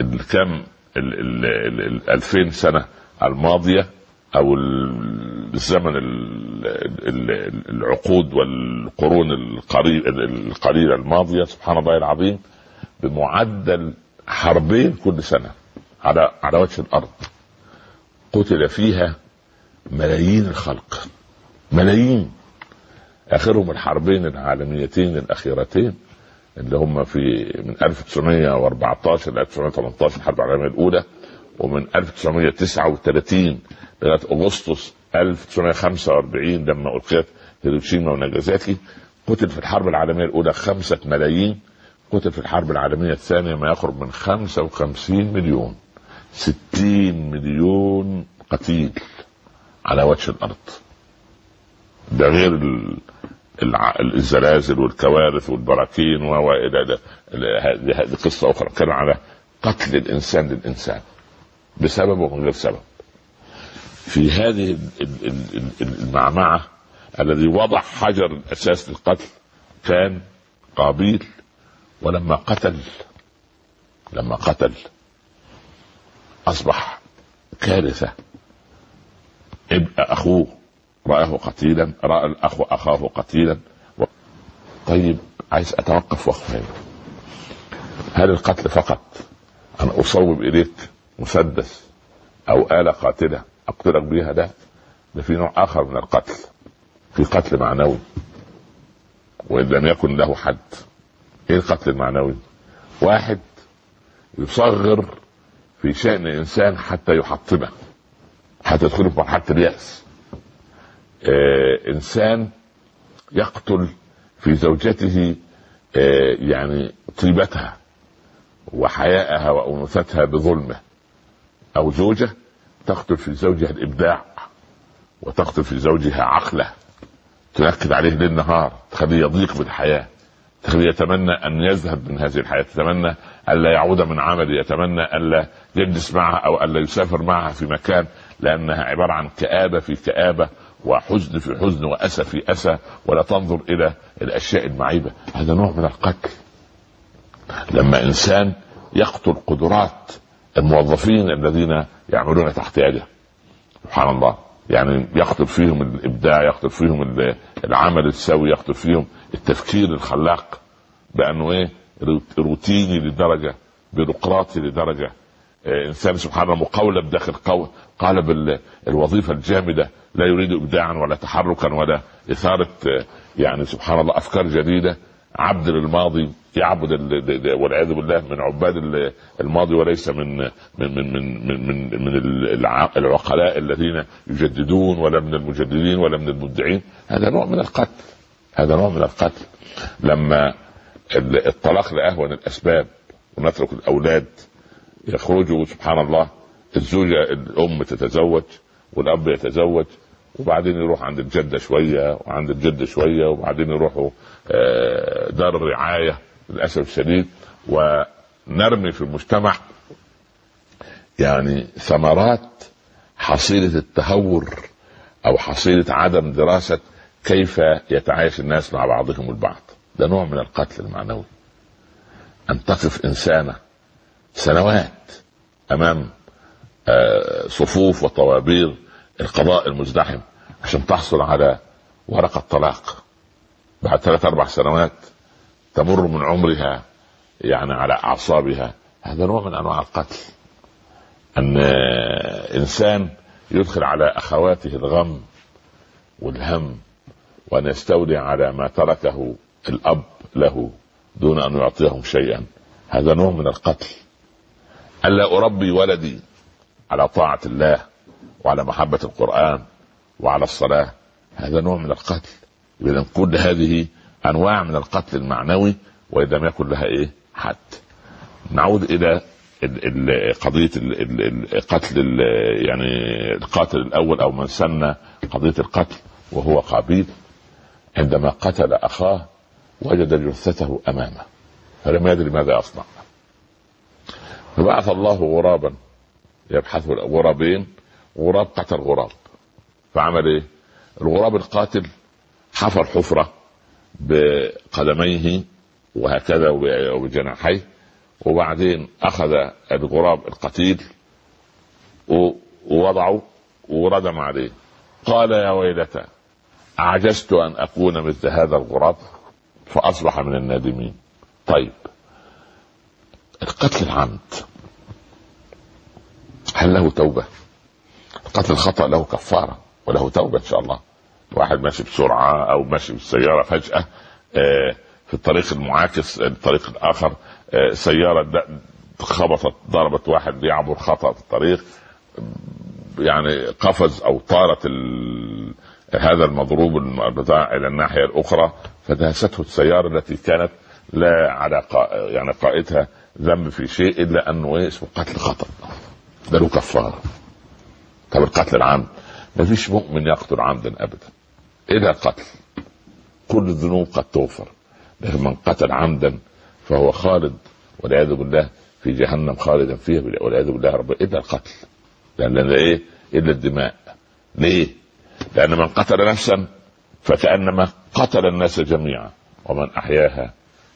الكم الألفين سنة الماضية. أو الزمن العقود والقرون القليلة الماضية سبحان الله العظيم بمعدل حربين كل سنة على على وجه الأرض. قتل فيها ملايين الخلق. ملايين. آخرهم الحربين العالميتين الأخيرتين اللي هم في من 1914 ل 1918 الحرب العالمية الأولى ومن 1939 لغاية أغسطس 1945 لما ألقيت هيروشيما وناجازاكي قتل في الحرب العالمية الأولى خمسة ملايين قتل في الحرب العالمية الثانية ما يقرب من 55 مليون 60 مليون قتيل على وجه الأرض. ده غير الزلازل والكوارث والبراكين وإلى هذه قصة أخرى. كان على قتل الإنسان للإنسان. بسبب ومن غير سبب. في هذه المعمعة الذي وضع حجر الاساس للقتل كان قابيل ولما قتل لما قتل أصبح كارثة. أخوه رآه قتيلا رأى الأخ أخاه قتيلا و... طيب عايز أتوقف وقفة هل القتل فقط؟ أن أصوب إليك مسدس أو آلة قاتلة. أقتلك بها ده ده في نوع آخر من القتل. في قتل معنوي. وإن لم يكن له حد. إيه القتل المعنوي؟ واحد يصغر في شأن إنسان حتى يحطمه حتى يدخله في مرحلة اليأس. آه إنسان يقتل في زوجته آه يعني طيبتها وحياءها وأنوثتها بظلمه. أو زوجة تقتل في زوجها الإبداع وتقتل في زوجها عقله تنكد عليه ليل نهار تخليه يضيق بالحياة تخليه يتمنى أن يذهب من هذه الحياة يتمنى الا يعود من عمله يتمنى الا يجلس معها أو الا يسافر معها في مكان لأنها عبارة عن كآبة في كآبة وحزن في حزن وأسى في أسى ولا تنظر إلى الأشياء المعيبة. هذا نوع من القتل. لما إنسان يقتل قدرات الموظفين الذين يعملون تحت يده. سبحان الله. يعني يقتل فيهم الإبداع يقتل فيهم العمل السوي يقتل فيهم التفكير الخلاق بأنه إيه؟ روتيني لدرجة بيروقراطي لدرجة. إيه إنسان سبحان الله مقولب داخل قالب الوظيفة الجامدة لا يريد ابداعا ولا تحركا ولا إثارة يعني سبحان الله أفكار جديدة. عبد للماضي يعبد والعياذ بالله من عباد الماضي وليس من من من من من, من, من العقلاء الذين يجددون ولا من المجددين ولا من المبدعين. هذا نوع من القتل. هذا نوع من القتل. لما الطلاق لأهون الأسباب ونترك الأولاد يخرجوا سبحان الله الزوجة الأم تتزوج والأب يتزوج وبعدين يروح عند الجدة شوية وعند الجد شوية وبعدين يروحوا دار الرعاية للأسف الشديد ونرمي في المجتمع يعني ثمرات حصيلة التهور أو حصيلة عدم دراسة كيف يتعايش الناس مع بعضهم البعض. ده نوع من القتل المعنوي. أن تقف إنسانة سنوات أمام صفوف وطوابير القضاء المزدحم عشان تحصل على ورقة طلاق. بعد ثلاث أربع سنوات تمر من عمرها يعني على أعصابها. هذا نوع من أنواع القتل. أن إنسان يدخل على أخواته الغم والهم وأن يستولي على ما تركه الأب له دون أن يعطيهم شيئا. هذا نوع من القتل. ألا أربي ولدي على طاعة الله وعلى محبة القرآن وعلى الصلاة. هذا نوع من القتل. إذا كل هذه أنواع من القتل المعنوي وإذا لم يكن لها إيه؟ حد. نعود إلى قضية القتل يعني القاتل الأول أو من سن قضية القتل وهو قابيل. عندما قتل أخاه وجد جثته أمامه فلم يدري ماذا يصنع فبعث الله غرابا يبحث غرابين غراب قتل غراب فعمل إيه؟ الغراب القاتل حفر حفرة بقدميه وهكذا وبجناحيه وبعدين أخذ الغراب القتيل ووضعه وردم عليه. قال يا ويلتى أعجزت أن أكون مثل هذا الغراب فأصبح من النادمين. طيب القتل العمد هل له توبة؟ قتل الخطا له كفارة وله توبة إن شاء الله. واحد ماشي بسرعة أو ماشي بالسيارة فجأة آه، في الطريق المعاكس الطريق الآخر آه، سيارة خبطت ضربت واحد بيعبر خطأ في الطريق يعني قفز أو طارت. هذا المضروب بتاع إلى الناحية الأخرى فدهسته السيارة التي كانت لا على. يعني قائدها ذنب في شيء إلا أنه إيه اسمه قتل خطأ ده له كفارة طب القتل العمد ما فيش مؤمن يقتل عمدا أبدا الا قتل كل الذنوب قد تغفر لكن من قتل عمدا فهو خالد والعياذ بالله في جهنم خالدا فيها والعياذ بالله رب إلا القتل لأن إيه؟ إلا الدماء. ليه؟ لأن من قتل نفسا فكأنما قتل الناس جميعا ومن أحياها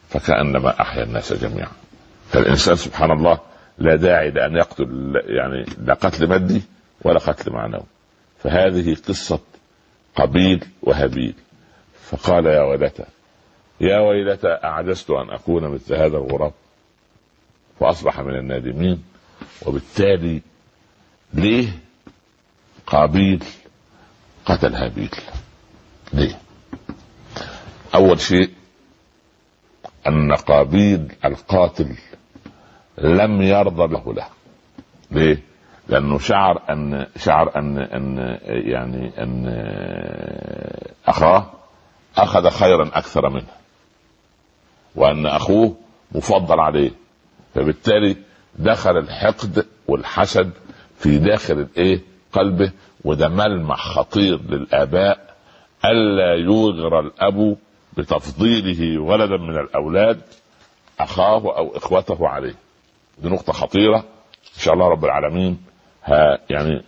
فكأنما أحيا الناس جميعا. فالإنسان سبحان الله لا داعي لأن يقتل يعني لا قتل مادي ولا قتل معنوي. فهذه قصة قبيل وهابيل فقال يا ويلتى يا ويلتى أعجزت أن أكون مثل هذا الغراب؟ فأصبح من النادمين. وبالتالي ليه قابيل قتل هابيل ليه؟ أول شيء أن قابيل القاتل لم يرضى له له. ليه؟ لأنه شعر أن شعر أن أن يعني أن أخاه أخذ خيرا أكثر منه وأن أخوه مفضل عليه فبالتالي دخل الحقد والحسد في داخل الإيه؟ قلبه وده ملمح خطير للآباء ألا يوغر الأب بتفضيله ولدا من الأولاد أخاه أو إخوته عليه. دي نقطة خطيرة إن شاء الله رب العالمين ها يعني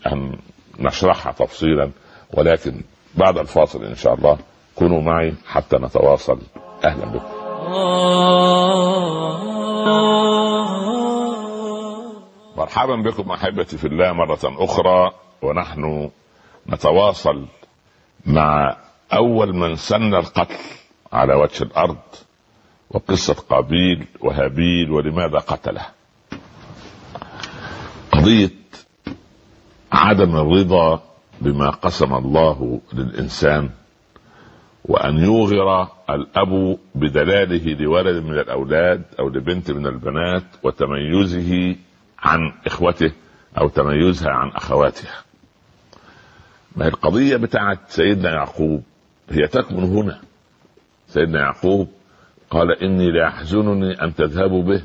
نشرحها تفصيلا ولكن بعد الفاصل إن شاء الله كونوا معي حتى نتواصل. أهلا بكم. مرحبا بكم أحبتي في الله مرة أخرى ونحن نتواصل مع أول من سن القتل على وجه الأرض وقصة قابيل وهابيل ولماذا قتله. قضية عدم الرضا بما قسم الله للإنسان وأن يوغر الأب بدلاله لولد من الأولاد أو لبنت من البنات وتميزه عن إخوته أو تميزها عن اخواتها ما هي القضية بتاعت سيدنا يعقوب؟ هي تكمن هنا. سيدنا يعقوب قال إني ليحزنني أن تذهبوا به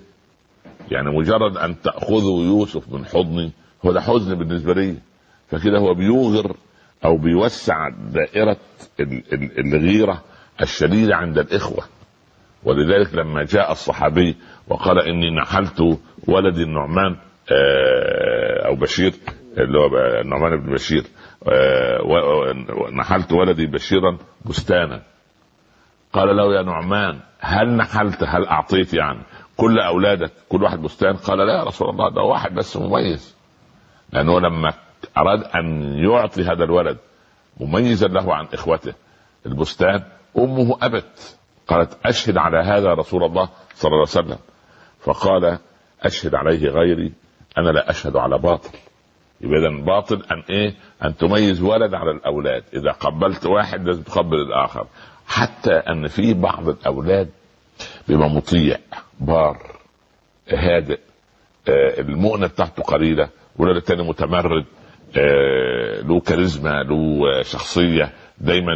يعني مجرد أن تأخذوا يوسف من حضني هو ده حزن بالنسبة لي. فكده هو بيوغر أو بيوسع دائرة الغيرة الشديدة عند الإخوة. ولذلك لما جاء الصحابي وقال إني نحلت ولدي النعمان آه، أو بشير اللي هو النعمان بن بشير آه، نحلت ولدي بشيرا بستانا. قال له يا نعمان هل نحلت؟ هل أعطيت يعني؟ كل أولادك كل واحد بستان؟ قال لا يا رسول الله ده واحد بس مميز. لأنه لما أراد أن يعطي هذا الولد مميزا له عن إخوته البستان أمه أبت قالت أشهد على هذا رسول الله صلى الله عليه وسلم. فقال أشهد عليه غيري أنا لا أشهد على باطل. يبقى اذا باطل أن إيه؟ أن تميز ولد على الأولاد. إذا قبلت واحد لازم تقبل الآخر. حتى أن في بعض الأولاد بيبقى مطيع بار هادئ آه المؤنة بتاعته قليلة. والولد الثاني متمرد آه له كاريزما له شخصية دايما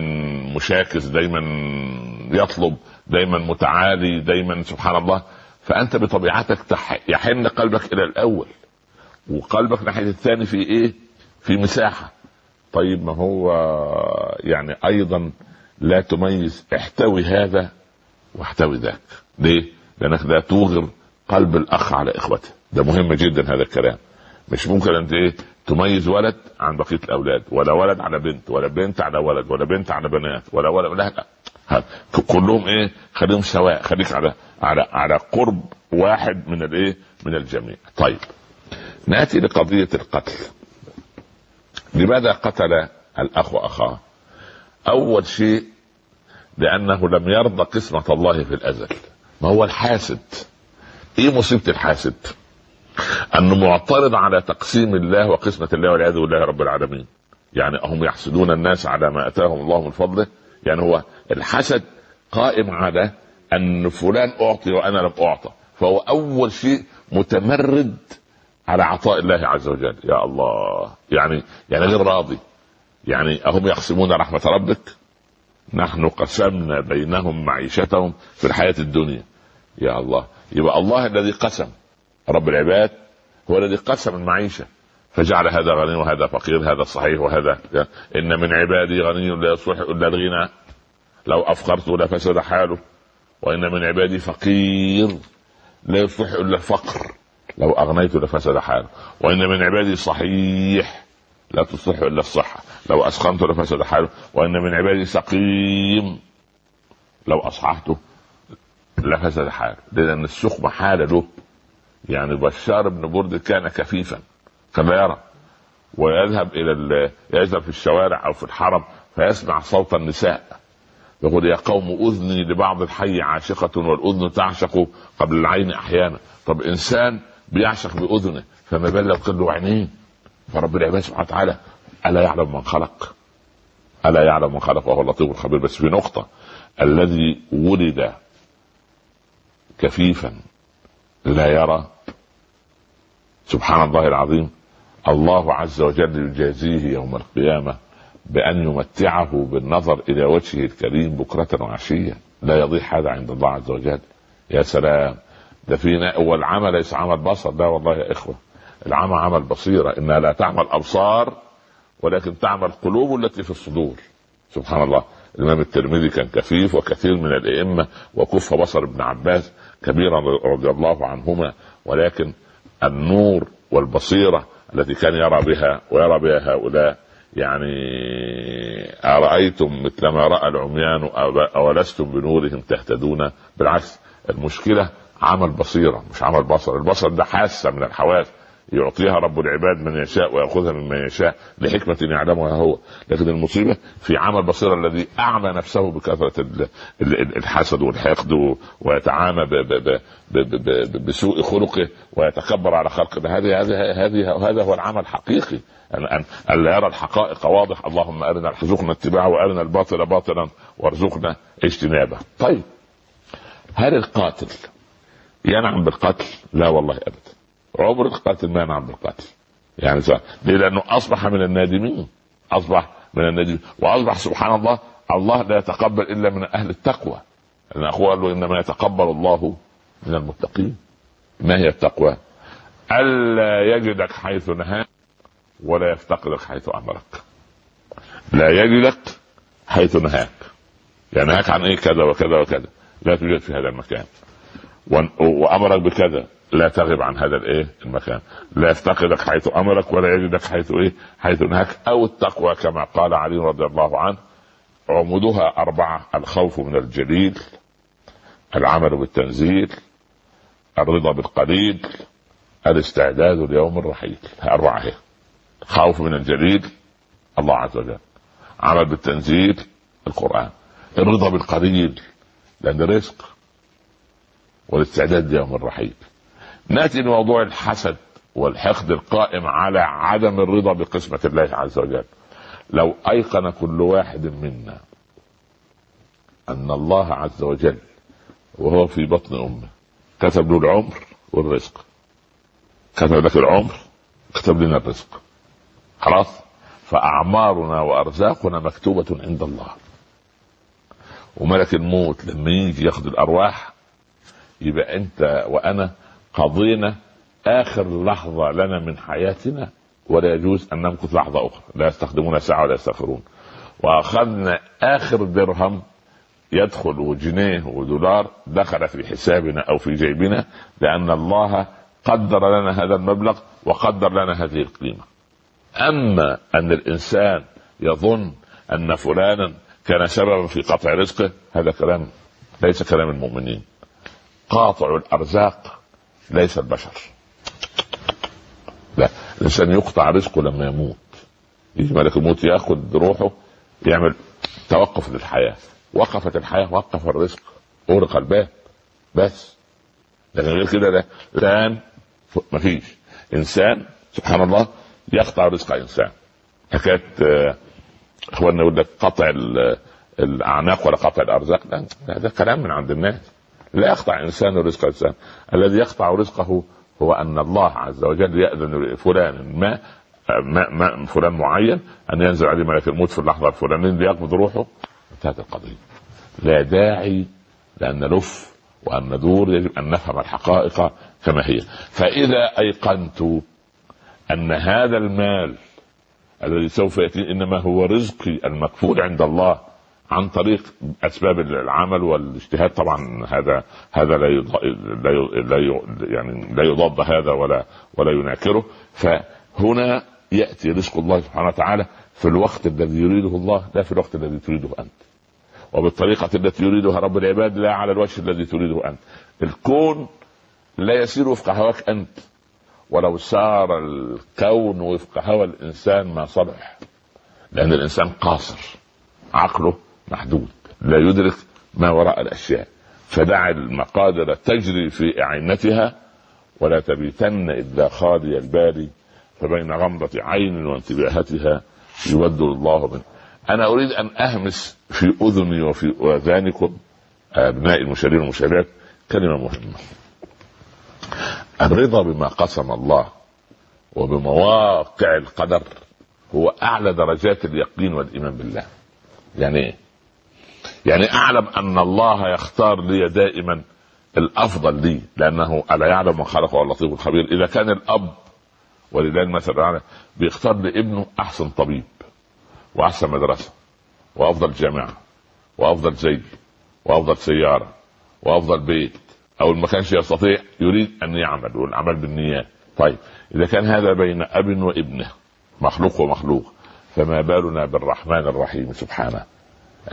مشاكس دايما يطلب دايما متعالي دايما سبحان الله. فأنت بطبيعتك يحن قلبك إلى الأول. وقلبك ناحية الثاني في إيه؟ في مساحة. طيب ما هو يعني أيضا لا تميز احتوي هذا واحتوي ذاك. ليه؟ لأنك لا توغر قلب الأخ على إخوته. ده مهم جدا هذا الكلام. مش ممكن انت إيه تميز ولد عن بقية الأولاد ولا ولد على بنت ولا بنت على ولد ولا بنت على بنات ولا ولد لا, لا. كلهم إيه خليهم سواء خليك على على على قرب واحد من الايه من الجميع. طيب نأتي لقضية القتل. لماذا قتل الأخ اخاه أول شيء لأنه لم يرضى قسمة الله في الأزل ما هو الحاسد. إيه مصيبة الحاسد؟ انه معترض على تقسيم الله وقسمة الله والعياذ بالله رب العالمين. يعني هم يحسدون الناس على ما آتاهم الله من فضله. يعني هو الحسد قائم على أن فلان أعطي وأنا لم أعطى. فهو أول شيء متمرد على عطاء الله عز وجل. يا الله. يعني يعني غير راضي. يعني أهم يقسمون رحمة ربك؟ نحن قسمنا بينهم معيشتهم في الحياة الدنيا. يا الله. يبقى الله الذي قسم. رب العباد هو الذي قسم المعيشة فجعل هذا غني وهذا فقير هذا صحيح وهذا إن من عبادي غني لا يصلح إلا الغنى. لو أفقرت لفسد حاله. وإن من عبادي فقير لا يصلح إلا الفقر. لو أغنيت لفسد حاله. وإن من عبادي صحيح لا تصلح إلا الصحة. لو اسقمت لفسد حاله. وإن من عبادي سقيم لو أصححته لفسد حاله. لأن السقم حال له. يعني بشار بن برد كان كفيفا كما يرى ويذهب إلى يذهب في الشوارع أو في الحرم فيسمع صوت النساء. يقول يا قوم أذني لبعض الحي عاشقة والأذن تعشق قبل العين أحيانا. طب إنسان بيعشق بأذنه فما بال لو كان له عينين فرب العباد سبحانه وتعالى ألا يعلم من خلق؟ ألا يعلم من خلق؟ وهو اللطيف الخبير. بس في نقطة الذي ولد كفيفا لا يرى سبحان الله العظيم الله عز وجل يجازيه يوم القيامة بأن يمتعه بالنظر إلى وجهه الكريم بكرة وعشية. لا يضيع هذا عند الله عز وجل. يا سلام. ده في والعمى ليس عمل بصر. لا والله يا إخوة. العمى عمل بصيرة. إنها لا تعمل أبصار ولكن تعمل قلوب التي في الصدور. سبحان الله. الإمام الترمذي كان كفيف وكثير من الأئمة وكف بصر ابن عباس كبيرا رضي الله عنهما ولكن النور والبصيرة التي كان يرى بها ويرى بها هؤلاء. يعني أرأيتم مثل ما رأى العميان أولستم بنورهم تهتدون؟ بالعكس المشكلة عمل بصيرة مش عمل بصر. البصر ده حاسة من الحواس. يعطيها رب العباد من يشاء ويأخذها ممن يشاء لحكمة يعلمها هو. لكن المصيبة في عمل بصيرة الذي أعمى نفسه بكثرة الحسد والحقد ويتعامى بسوء خلقه ويتكبر على خلق هذه هذه هذه هذا هو العمل الحقيقي. أن ألا يرى الحقائق واضح. اللهم أرنا ارزقنا اتباعه وأرنا الباطل باطلا وارزقنا اجتنابه. طيب هل القاتل ينعم بالقتل؟ لا والله أبدا. عمر القاتل ما ينعم بالقتل. يعني ليه؟ لأنه أصبح من النادمين. أصبح من النادمين. وأصبح سبحان الله الله لا يتقبل إلا من أهل التقوى. قال له إنما يتقبل الله من المتقين. ما هي التقوى؟ ألا يجدك حيث نهاك ولا يفتقدك حيث أمرك. لا يجدك حيث نهاك. يعني نهاك عن إيه؟ كذا وكذا وكذا. لا توجد في هذا المكان. وأمرك بكذا. لا تغب عن هذا الإيه؟ المكان. لا يفتقدك حيث أمرك ولا يجدك حيث إيه؟ حيث نهاك أو التقوى كما قال علي رضي الله عنه عمودها أربعة الخوف من الجليل العمل بالتنزيل الرضا بالقليل الاستعداد ليوم الرحيل أربعة هي خوف من الجليل الله عز وجل. عمل بالتنزيل القرآن. الرضا بالقليل لأن رزق والاستعداد ليوم الرحيل نأتي لموضوع الحسد والحقد القائم على عدم الرضا بقسمة الله عز وجل. لو أيقن كل واحد منا أن الله عز وجل وهو في بطن أمه كتب له العمر والرزق. كتب لك العمر كتب لنا الرزق. خلاص؟ فأعمارنا وأرزاقنا مكتوبة عند الله. وملك الموت لما يجي ياخذ الأرواح يبقى أنت وأنا قضينا آخر لحظة لنا من حياتنا ولا يجوز أن نمكث لحظة أخرى. لا يستخدمون ساعة ولا يستغفرون وأخذنا آخر درهم يدخل وجنيه ودولار دخل في حسابنا أو في جيبنا لأن الله قدر لنا هذا المبلغ وقدر لنا هذه القيمة. أما أن الإنسان يظن أن فلانا كان سببا في قطع رزقه هذا كلام ليس كلام المؤمنين. قاطع الأرزاق ليس البشر. لا الإنسان يقطع رزقه لما يموت. يجي ملك الموت ياخذ روحه يعمل توقف للحياة. وقفت الحياة وقف الرزق اغلق الباب بس. لكن غير كده ده إنسان ما فيش. إنسان سبحان الله يقطع رزق إنسان. حكاية آه، إخواننا يقول لك قطع الأعناق ولا قطع الأرزاق. لا هذا كلام من عند الناس. لا يقطع انسان رزق انسان الذي يقطع رزقه هو أن الله عز وجل يأذن لفلان ما ما, ما فلان معين أن ينزل عليه ملك الموت في اللحظة الفلانية ليقبض روحه. انتهت القضية. لا داعي لأن نلف وأن ندور يجب أن نفهم الحقائق كما هي. فإذا أيقنت أن هذا المال الذي سوف يأتي إنما هو رزقي المكفول عند الله عن طريق أسباب العمل والاجتهاد. طبعا هذا هذا لا لا لا يعني لا يضاد هذا ولا ولا يناكره. فهنا يأتي رزق الله سبحانه وتعالى في الوقت الذي يريده الله لا في الوقت الذي تريده أنت. وبالطريقة التي يريدها رب العباد لا على الوجه الذي تريده أنت. الكون لا يسير وفق هواك أنت. ولو سار الكون وفق هوى الإنسان ما صلح. لأن الإنسان قاصر. عقله محدود لا يدرك ما وراء الأشياء. فدع المقادر تجري في اعنتها ولا تبيتن إلا خالي البال فبين غمضة عين وانتباهتها يبدل الله منه. أنا أريد أن أهمس في أذني وفي أذانكم أبناء المشاهدين والمشاهدات كلمة مهمة. الرضا بما قسم الله وبمواقع القدر هو أعلى درجات اليقين والإيمان بالله. يعني إيه؟ يعني أعلم أن الله يختار لي دائما الأفضل لي لأنه ألا يعلم من خلق اللطيف الخبير. إذا كان الأب ولله المثل الأعلى بيختار لابنه أحسن طبيب وأحسن مدرسة وأفضل جامعة وأفضل زي وأفضل سيارة وأفضل بيت أو ما كانش يستطيع يريد أن يعمل والعمل بالنيات. طيب إذا كان هذا بين أب وابنه مخلوق ومخلوق فما بالنا بالرحمن الرحيم سبحانه.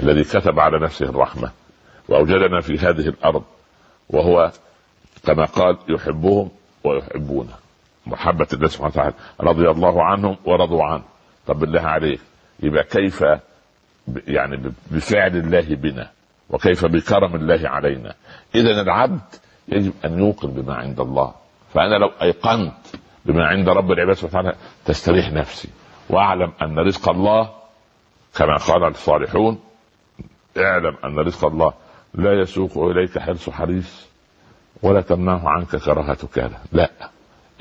الذي كتب على نفسه الرحمة وأوجدنا في هذه الأرض وهو كما قال يحبهم ويحبونه. محبة الله سبحانه وتعالى. رضي الله عنهم ورضوا عنه. طب بالله عليك. يبقى كيف يعني بفعل الله بنا؟ وكيف بكرم الله علينا؟ اذا العبد يجب أن يوقن بما عند الله. فأنا لو أيقنت بما عند رب العباد سبحانه تستريح نفسي وأعلم أن رزق الله كما قال الصالحون اعلم أن رزق الله لا يسوق إليك حرص حريص ولا تمنعه عنك كراهة كذا لا.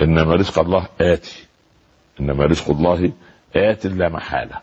إنما رزق الله آتي. إنما رزق الله آت لا محالة.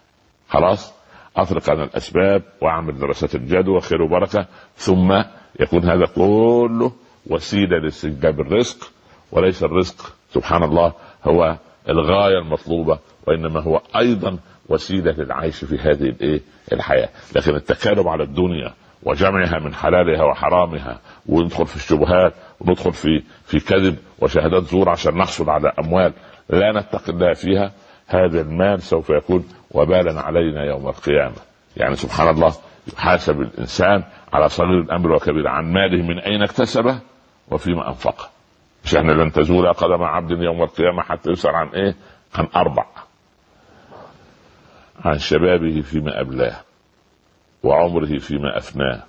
خلاص؟ اترك عن الأسباب وأعمل دراسات الجدوى خير وبركة. ثم يكون هذا كله وسيلة لاستجلاب الرزق. وليس الرزق سبحان الله هو الغاية المطلوبة وإنما هو أيضا وسيلة للعيش في هذه الإيه؟ الحياة. لكن التكالب على الدنيا وجمعها من حلالها وحرامها وندخل في الشبهات وندخل في في كذب وشهادات زور عشان نحصل على أموال لا نتقي الله فيها هذا المال سوف يكون وبالا علينا يوم القيامة. يعني سبحان الله يحاسب الإنسان على صغير الأمر وكبير. عن ماله من أين اكتسبه وفيما انفقه مش إحنا لن تزول قدم عبد يوم القيامة حتى يسأل عن إيه؟ عن أربع. عن شبابه فيما أبلاه وعمره فيما أفناه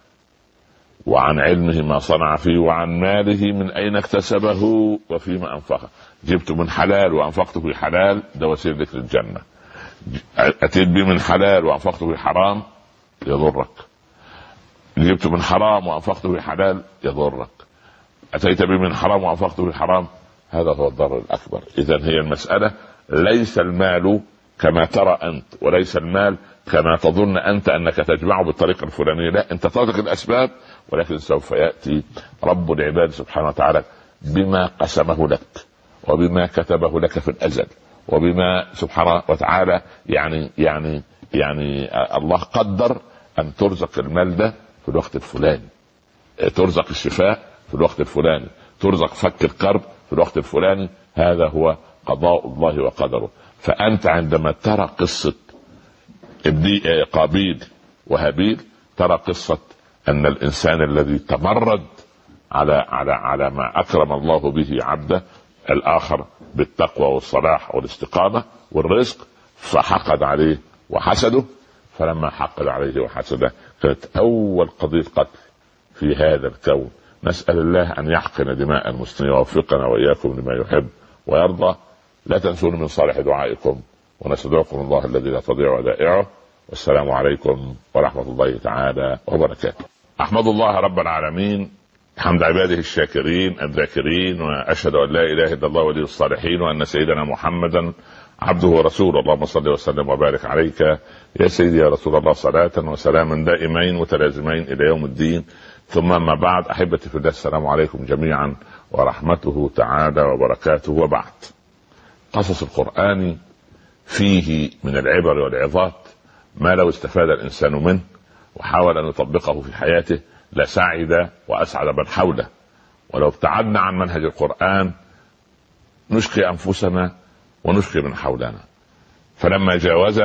وعن علمه ما صنع فيه وعن ماله من أين اكتسبه وفيما أنفقه. جبت من حلال وأنفقته في حلال ده وسيلة ذكر الجنة. أتيت به من حلال وأنفقته في حرام يضرك. جبت من حرام وأنفقته في حلال يضرك. أتيت به من حرام وأنفقته في حرام هذا هو الضرر الأكبر. اذا هي المسألة ليس المال كما ترى أنت وليس المال كما تظن أنت أنك تجمعه بالطريقة الفلانيه لا أنت تترك الأسباب ولكن سوف يأتي رب العباد سبحانه وتعالى بما قسمه لك وبما كتبه لك في الأزل وبما سبحانه وتعالى يعني يعني يعني الله قدر أن ترزق المال ده في الوقت الفلاني. ترزق الشفاء في الوقت الفلاني. ترزق فك الكرب في الوقت الفلاني. هذا هو قضاء الله وقدره. فأنت عندما ترى قصة قابيل وهابيل ترى قصة أن الإنسان الذي تمرد على على على ما أكرم الله به عبده الآخر بالتقوى والصلاح والاستقامة والرزق فحقد عليه وحسده. فلما حقد عليه وحسده كانت أول قضية قتل في هذا الكون. نسأل الله أن يحقن دماء المسلمين ويوفقنا وإياكم لما يحب ويرضى. لا تنسون من صالح دعائكم ونستدعكم الله الذي لا تضيع ودائعه والسلام عليكم ورحمة الله تعالى وبركاته. أحمد الله رب العالمين حمد عباده الشاكرين الذاكرين وأشهد أن لا إله إلا الله ولي الصالحين وأن سيدنا محمدا عبده ورسوله. اللهم صل وسلم وبارك عليك يا سيدي يا رسول الله. صلاة وسلاما دائمين متلازمين إلى يوم الدين. ثم ما بعد أحبتي في الله السلام عليكم جميعا ورحمته تعالى وبركاته. وبعد. قصص القرآن فيه من العبر والعظات ما لو استفاد الإنسان منه وحاول أن يطبقه في حياته لسعد وأسعد من حوله. ولو ابتعدنا عن منهج القرآن نشقي أنفسنا ونشقي من حولنا. فلما جاوز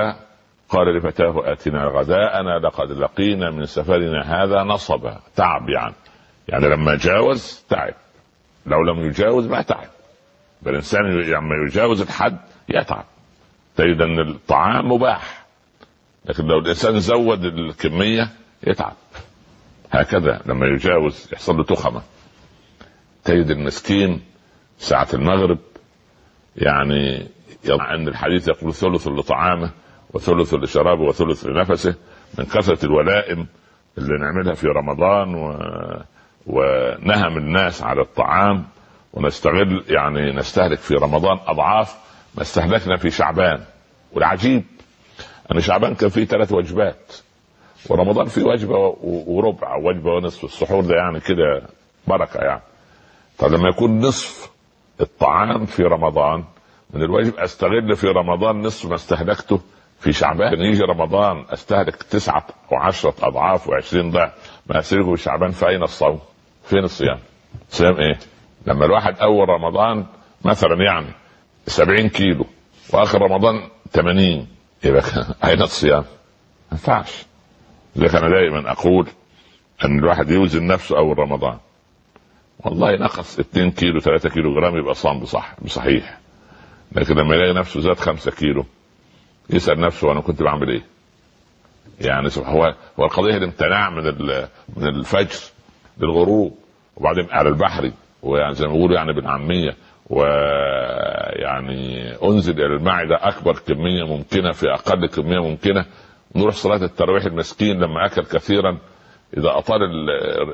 قال لفتاه آتنا غداءنا لقد لقينا من سفرنا هذا نصبا تعب يعني يعني لما جاوز تعب. لو لم يجاوز ما تعب. الانسان لما يجاوز الحد يتعب. تجد أن الطعام مباح لكن لو الإنسان زود الكمية يتعب. هكذا لما يجاوز يحصل له تخمة. تجد المسكين ساعة المغرب يعني يضع ان الحديث يقول ثلث لطعامه وثلث لشرابه وثلث لنفسه من كثرة الولائم اللي نعملها في رمضان و... ونهم الناس على الطعام. ونستغل يعني نستهلك في رمضان أضعاف ما استهلكنا في شعبان والعجيب أن شعبان كان فيه ثلاث وجبات ورمضان فيه وجبة وربع وجبة ونصف السحور ده يعني كده بركة يعني طب لما يكون نصف الطعام في رمضان من الواجب أستغل في رمضان نصف ما استهلكته في شعبان يجي رمضان أستهلك تسعة وعشرة أضعاف وعشرين ضعف ما استهلكه في شعبان فأين الصوم؟ فين الصيام؟ صيام إيه؟ لما الواحد أول رمضان مثلا يعني 70 كيلو وآخر رمضان 80 يبقى أين الصيام؟ ما ينفعش لذلك أنا دائما أقول إن الواحد يوزن نفسه أول رمضان والله نقص 2 كيلو 3 كيلو جرام يبقى صام بصح بصحيح لكن لما يلاقي نفسه زاد 5 كيلو يسأل نفسه أنا كنت بعمل إيه؟ يعني هو هو القضية الامتناع من من الفجر للغروب وبعدين على البحري ويعني زي ما بيقولوا يعني بالعامية ويعني أنزل إلى المعده أكبر كمية ممكنة في أقل كمية ممكنة نروح صلاة التراويح المسكين لما أكل كثيرا إذا أطال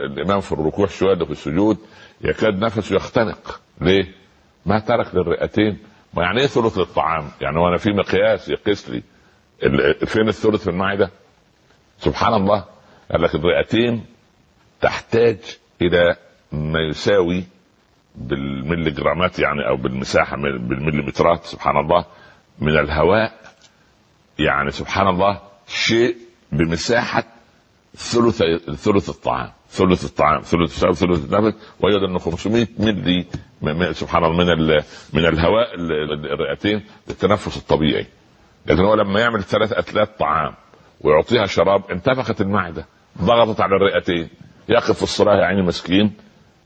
الإمام في الركوع شوية في السجود يكاد نفسه يختنق ليه؟ ما ترك للرئتين ما يعني إيه ثلث للطعام؟ يعني وأنا في مقياس يقيس لي فين الثلث في المعده؟ سبحان الله قال لك الرئتين تحتاج إلى ما يساوي بالملي جرامات يعني أو بالمساحة بالمليمترات سبحان الله من الهواء. يعني سبحان الله شيء بمساحة ثلث ثلث الطعام ثلث الطعام ثلث الشرب ثلث النفس ويوجد أنه 500 ملي سبحان الله من من الهواء الرئتين للتنفس الطبيعي. لكن هو لما يعمل ثلاث اتلات طعام ويعطيها شراب انتفخت المعدة ضغطت على الرئتين يقف في الصلاة يا عيني مسكين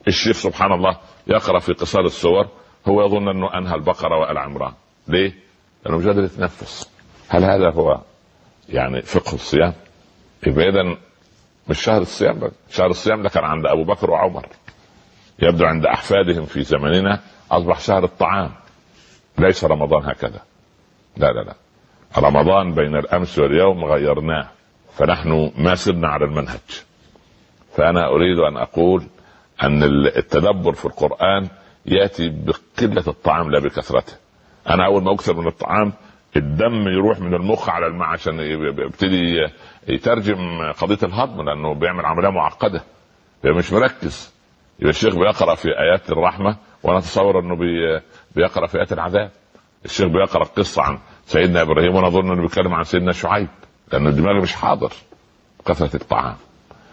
الشيخ سبحان الله يقرأ في قصار السور هو يظن أنه أنهى البقرة وال عمران ليه؟ لأنه مش قادر يتنفس. هل هذا هو يعني فقه الصيام؟ يبقى إذا مش شهر الصيام بس. شهر الصيام ده كان عند أبو بكر وعمر. يبدو عند أحفادهم في زمننا أصبح شهر الطعام. ليس رمضان هكذا. لا لا لا. رمضان بين الأمس واليوم غيرناه. فنحن ما سرنا على المنهج. فأنا أريد أن أقول أن التدبر في القرآن يأتي بقلة الطعام لا بكثرته. أنا أول ما أكثر من الطعام الدم يروح من المخ على الماء عشان يبتدي يترجم قضية الهضم لأنه بيعمل عملية معقدة. مش مركز. يبقى الشيخ بيقرأ في آيات الرحمة وأنا أتصور إنه بي بيقرأ في آيات العذاب. الشيخ بيقرأ قصه عن سيدنا إبراهيم وأنا أظن إنه بيتكلم عن سيدنا شعيب لأن الدماغ مش حاضر كثره الطعام.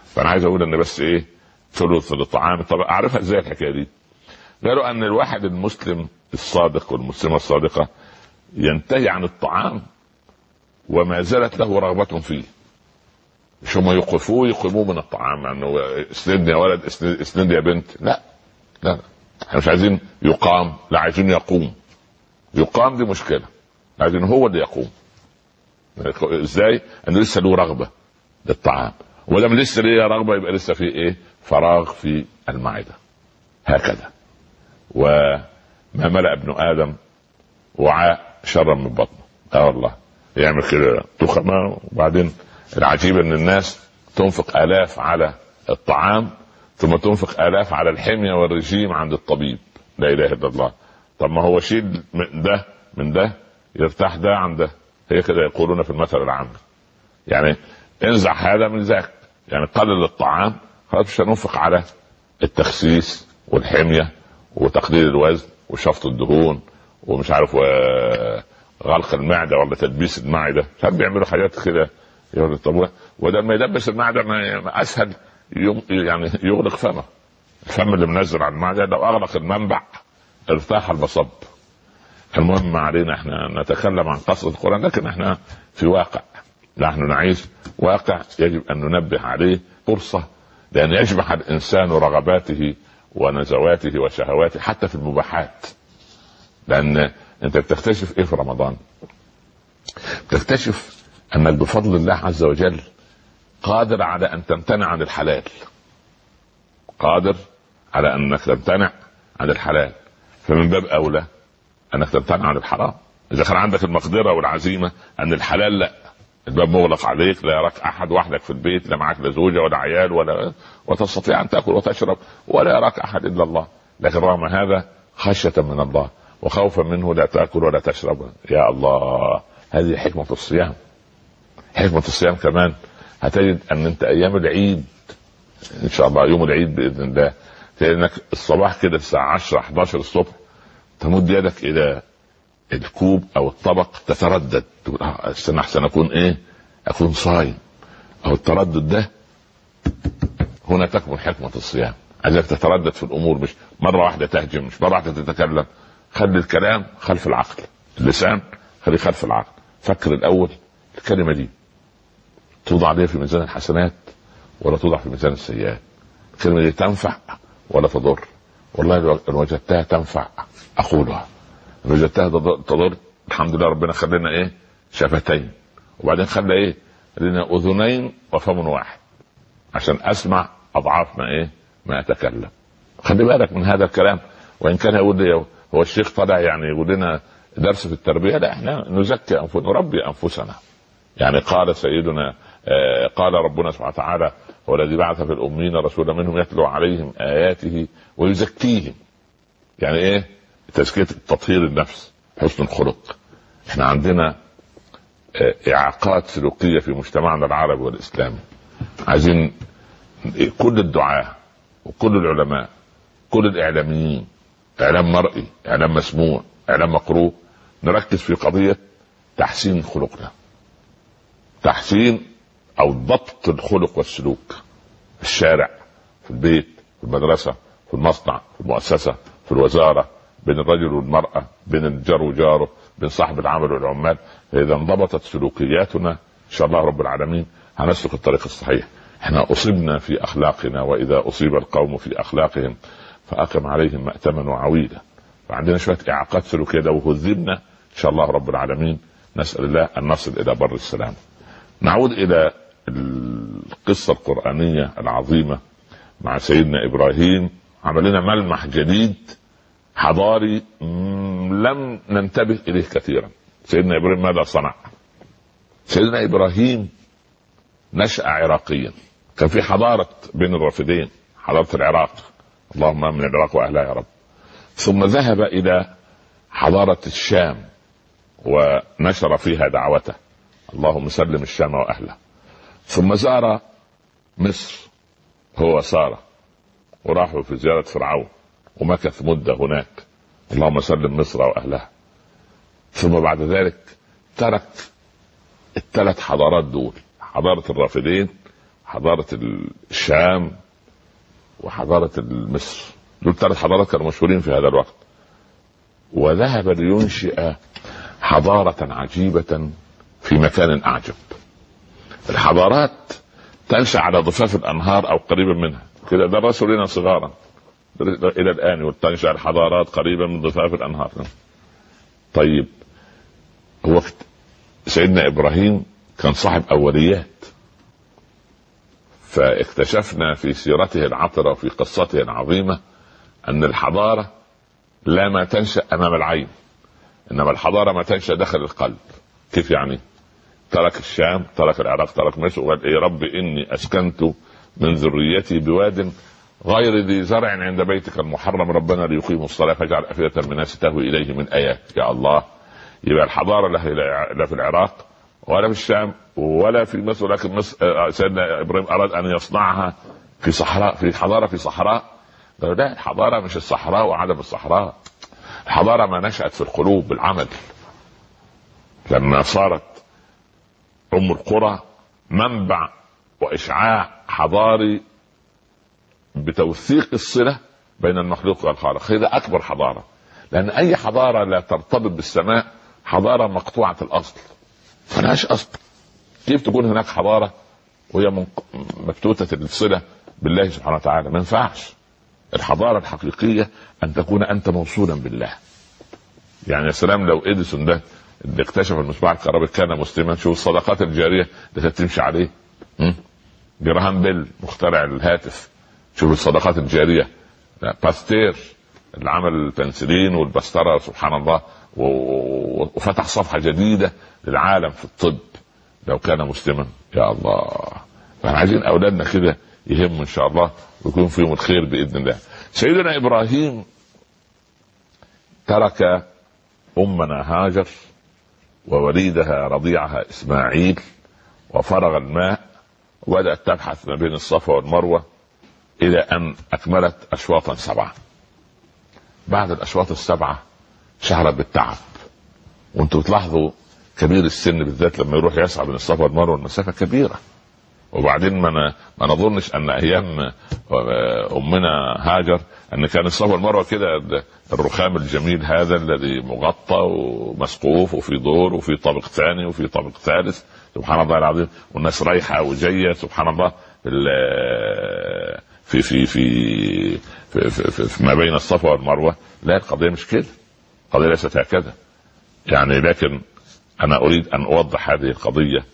فأنا عايز أقول إن بس إيه ثلث للطعام. طب أعرفها إزاي الحكاية دي؟ قالوا أن الواحد المسلم الصادق والمسلمة الصادقة ينتهي عن الطعام وما زالت له رغبة فيه. مش هم يوقفوه يقيموه من الطعام انه يعني اسندني يا ولد اسندني يا بنت. لا لا إحنا مش عايزين يقام لا عايزين يقوم. يقام دي مشكلة. عايزين هو اللي يقوم. إزاي؟ إنه لسه له رغبة للطعام. ولما لسه ليه رغبة؟ يبقى لسه في إيه؟ فراغ في المعدة. هكذا. وما ملأ ابن آدم وعاء شرا من بطنه. آه والله. يعمل كده. تخمه وبعدين العجيب إن الناس تنفق آلاف على الطعام ثم تنفق آلاف على الحمية والرجيم عند الطبيب. لا إله إلا الله. طب ما هو شيل من ده من ده يرتاح ده عن ده. هي كده يقولون في المثل العام. يعني انزع هذا من ذاك. يعني قلل الطعام مش هننفق على التخسيس والحمية وتقليل الوزن وشفط الدهون ومش عارف غلق المعدة ولا تدبيس المعدة. مش بيعملوا حاجات كده. يقول طب وده ما يدبس المعدة ما أسهل يعني يغلق فمه. الفم اللي منزل على المعدة لو أغلق المنبع ارتاح المصب المهم ما علينا إحنا نتكلم عن قصة القرآن لكن إحنا في واقع. نحن نعيش واقع يجب أن ننبه عليه فرصة لأن يجمع الإنسان رغباته ونزواته وشهواته حتى في المباحات. لأن أنت بتكتشف إيه في رمضان؟ بتكتشف أنك بفضل الله عز وجل قادر على أن تمتنع عن الحلال. قادر على أنك تمتنع عن الحلال. فمن باب أولى أنك تمتنع عن الحرام. إذا كان عندك المقدرة والعزيمة أن الحلال لا. الباب مغلق عليك لا يراك أحد وحدك في البيت لا معك لا زوجة ولا عيال ولا وتستطيع أن تأكل وتشرب ولا يراك أحد إلا الله. لكن رغم هذا خشية من الله وخوفا منه لا تأكل ولا تشرب. يا الله هذه حكمة الصيام. حكمة الصيام كمان. هتجد أن أنت أيام العيد إن شاء الله يوم العيد بإذن الله إنك الصباح كده الساعة 10 11 الصبح تمد يدك إلى الكوب أو الطبق تتردد. تقول استنى احسن أكون إيه؟ أكون صايم. أو التردد ده هنا تكمن حكمة الصيام. عايزك تتردد في الأمور مش مرة واحدة تهجم مش مرة واحدة تتكلم. خلي الكلام خلف العقل. اللسان خليه خلف العقل. فكر الأول الكلمة دي. توضع عليها في ميزان الحسنات ولا توضع في ميزان السيئات. الكلمة دي تنفع ولا تضر؟ والله ان وجدتها تنفع أقولها. وجدتها تضر. الحمد لله ربنا خلينا إيه؟ شفتين. وبعدين خلى إيه؟ لنا أذنين وفم واحد. عشان أسمع أضعاف ما إيه؟ ما اتكلم خلي بالك من هذا الكلام. وإن كان يقول هو الشيخ طلع يعني يقول لنا درس في التربية. لا إحنا نزكي انفسنا نربي أنفسنا. يعني قال سيدنا آه، قال ربنا سبحانه وتعالى هو الذي بعث في الأمين رسولا منهم يتلو عليهم آياته ويزكيهم. يعني إيه؟ تزكية تطهير النفس حسن الخلق. إحنا عندنا آه، إعاقات سلوكية في مجتمعنا العربي والإسلامي. عايزين كل الدعاة وكل العلماء كل الإعلاميين إعلام مرئي إعلام مسموع إعلام مقروء نركز في قضية تحسين خلقنا. تحسين أو ضبط الخلق والسلوك. في الشارع في البيت في المدرسة في المصنع في المؤسسة في الوزارة بين الرجل والمرأة بين الجار وجاره بين صاحب العمل والعمال. اذا انضبطت سلوكياتنا إن شاء الله رب العالمين هنسلك الطريق الصحيح. إحنا اصبنا في أخلاقنا وإذا أصيب القوم في أخلاقهم فأقم عليهم مأتما وعويلا فعندنا شوية إعاقات سلوكية لو هذبنا إن شاء الله رب العالمين نسأل الله أن نصل إلى بر السلام. نعود إلى القصة القرآنية العظيمة مع سيدنا إبراهيم. عمل لنا ملمح جديد. حضاري لم ننتبه إليه كثيرا. سيدنا إبراهيم ماذا صنع؟ سيدنا إبراهيم نشأ عراقيا. كان في حضارة بين الرافدين حضارة العراق. اللهم آمن العراق وأهلها يا رب. ثم ذهب إلى حضارة الشام ونشر فيها دعوته. اللهم سلم الشام وأهله. ثم زار مصر هو ساره وراحوا في زيارة فرعون. ومكث مدة هناك. اللهم سلم مصر وأهلها. ثم بعد ذلك ترك الثلاث حضارات دول. حضارة الرافدين حضارة الشام وحضارة مصر. دول ثلاث حضارات كانوا مشهورين في هذا الوقت. وذهب لينشئ حضارة عجيبة في مكان أعجب. الحضارات تنشأ على ضفاف الأنهار أو قريبا منها. كده درسوا لنا صغارا. إلى الآن وتنشأ الحضارات قريبا من ضفاف الأنهار طيب هو سيدنا إبراهيم كان صاحب أوليات فاكتشفنا في سيرته العطرة وفي قصته العظيمة أن الحضارة لا ما تنشأ أمام العين إنما الحضارة ما تنشأ داخل القلب كيف يعني؟ ترك الشام ترك العراق ترك مصر وقال يا رب إني أسكنت من ذريتي بواد غير ذي زرع عند بيتك المحرم. ربنا ليقيموا الصلاة فاجعل أفئدة من الناس تهوي إليه من آيات. يا الله يبقى الحضارة لا في العراق ولا في الشام ولا في مصر لكن مصر آه، سيدنا إبراهيم أراد أن يصنعها في صحراء في حضارة في صحراء. لا الحضارة مش الصحراء وعدم الصحراء. الحضارة ما نشأت في القلوب بالعمل. لما صارت أم القرى منبع وإشعاع حضاري بتوثيق الصلة بين المخلوق والخالق. هذا أكبر حضارة. لأن أي حضارة لا ترتبط بالسماء حضارة مقطوعة الأصل. ملهاش أصل. كيف تكون هناك حضارة وهي مبتوته الصلة بالله سبحانه وتعالى؟ ما ينفعش. الحضارة الحقيقية أن تكون أنت موصولا بالله. يعني يا سلام لو إديسون ده اللي اكتشف المصباح الكهربائي كان مسلما شوف الصدقات الجارية اللي تمشي عليه. جراهام بيل مخترع الهاتف. شوف الصدقات الجارية. باستير اللي عمل البنسلين والبستره سبحان الله وفتح صفحة جديدة للعالم في الطب لو كان مسلما. يا الله. فإحنا عايزين أولادنا كده يهموا إن شاء الله ويكون فيهم الخير بإذن الله. سيدنا إبراهيم ترك أمنا هاجر ووليدها رضيعها إسماعيل وفرغ الماء وبدأت تبحث ما بين الصفا والمروة. إلى أن أكملت اشواطا سبعة. بعد الأشواط السبعة شعرت بالتعب. وأنتم بتلاحظوا كبير السن بالذات لما يروح يسعى بين الصفا والمروة المسافه كبيرة. وبعدين ما ما نظنش أن أيام آه، أمنا هاجر أن كان الصفا والمروة كده الرخام الجميل هذا الذي مغطى ومسقوف وفي دور وفي طابق ثاني وفي طابق ثالث. سبحان الله العظيم. والناس رايحة وجاية. سبحان الله. في في في في, في, في, في ما بين الصفا والمروة. لا القضية مش كده. القضية ليست هكذا. يعني لكن أنا أريد أن أوضح هذه القضية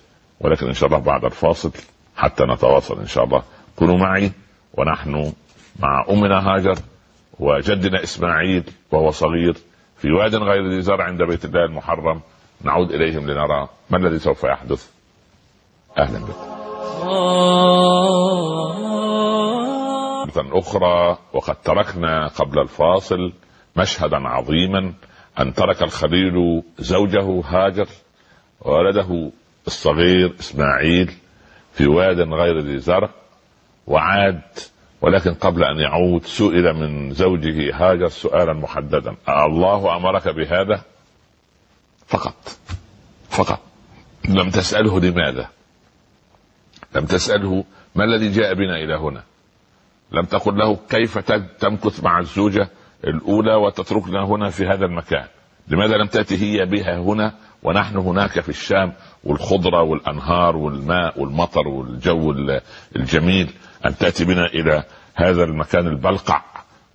ولكن إن شاء الله بعد الفاصل حتى نتواصل إن شاء الله. كونوا معي ونحن مع أمنا هاجر وجدنا إسماعيل وهو صغير في واد غير ذي زرع عند بيت الله المحرم. نعود إليهم لنرى ما الذي سوف يحدث. أهلا بكم أخرى وقد تركنا قبل الفاصل مشهدا عظيما أن ترك الخليل زوجه هاجر وولده الصغير إسماعيل في واد غير ذي زرع وعاد ولكن قبل أن يعود سئل من زوجه هاجر سؤالا محددا. الله أمرك بهذا؟ فقط. فقط. لم تسأله لماذا؟ لم تسأله ما الذي جاء بنا إلى هنا. لم تقل له كيف تمكث مع الزوجة الأولى وتتركنا هنا في هذا المكان. لماذا لم تأتي هي بها هنا ونحن هناك في الشام والخضرة والأنهار والماء والمطر والجو الجميل أن تأتي بنا إلى هذا المكان البلقع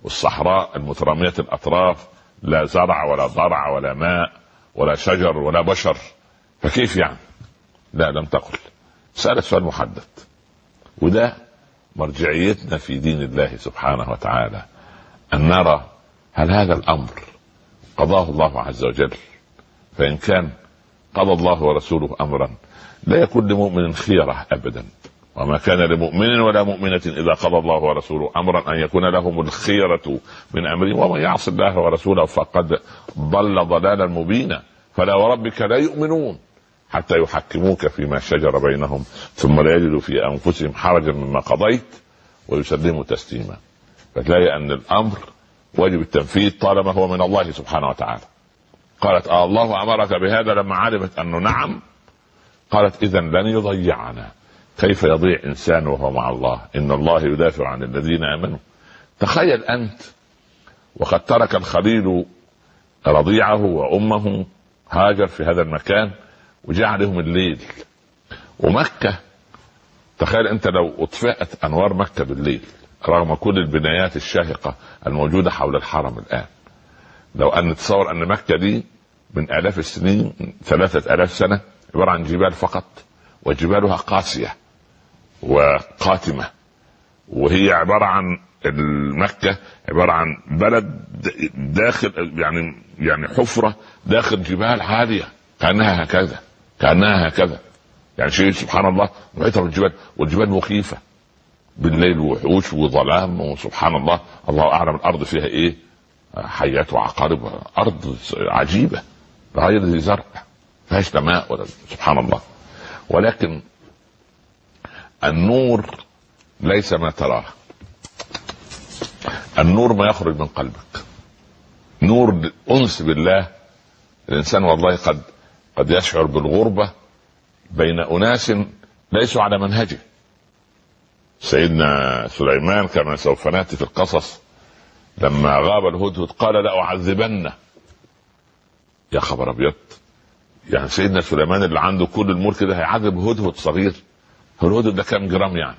والصحراء المترامية الأطراف. لا زرع ولا ضرع ولا ماء ولا شجر ولا بشر. فكيف يعني؟ لا لم تقل. سألت سؤال محدد. وده مرجعيتنا في دين الله سبحانه وتعالى أن نرى هل هذا الأمر قضاه الله عز وجل فإن كان قضى الله ورسوله امرا لا يكون لمؤمن خيرة ابدا. وما كان لمؤمن ولا مؤمنة إذا قضى الله ورسوله أمرا أن يكون لهم الخيرة من أمرهم ومن يعص الله ورسوله فقد ضل ضلالا مبينا. فلا وربك لا يؤمنون. حتى يحكموك فيما شجر بينهم ثم لا يجدوا في أنفسهم حرجا مما قضيت ويسلموا تسليما. فتلاقي أن الأمر واجب التنفيذ طالما هو من الله سبحانه وتعالى. قالت آه الله أمرك بهذا لما علمت أنه نعم. قالت اذا لن يضيعنا. كيف يضيع إنسان وهو مع الله؟ إن الله يدافع عن الذين آمنوا. تخيل أنت وقد ترك الخليل رضيعه وأمه هاجر في هذا المكان وجاء عليهم الليل. ومكة تخيل انت لو اطفئت انوار مكة بالليل رغم كل البنايات الشاهقة الموجودة حول الحرم الآن. لو أن نتصور أن مكة دي من آلاف السنين ثلاثة آلاف سنة عبارة عن جبال فقط وجبالها قاسية وقاتمة. وهي عبارة عن مكة عبارة عن بلد داخل يعني يعني حفرة داخل جبال عالية كأنها هكذا. كأنها هكذا. يعني شيء سبحان الله محيطه بالجبال والجبال مخيفة. بالليل وحوش وظلام وسبحان الله الله أعلم الأرض فيها إيه؟ حيات وعقارب ارض عجيبة. غير ذي زرع فيهاش ماء ولا سبحان الله. ولكن النور ليس ما تراه. النور ما يخرج من قلبك. نور الانس بالله الإنسان والله قد قد يشعر بالغربة بين أناس ليسوا على منهجه. سيدنا سليمان كما سوف نأتي في القصص لما غاب الهدهد قال لأعذبنه. يا خبر أبيض. يعني سيدنا سليمان اللي عنده كل الملك ده هيعذب هدهد صغير. الهدهد ده كام جرام يعني؟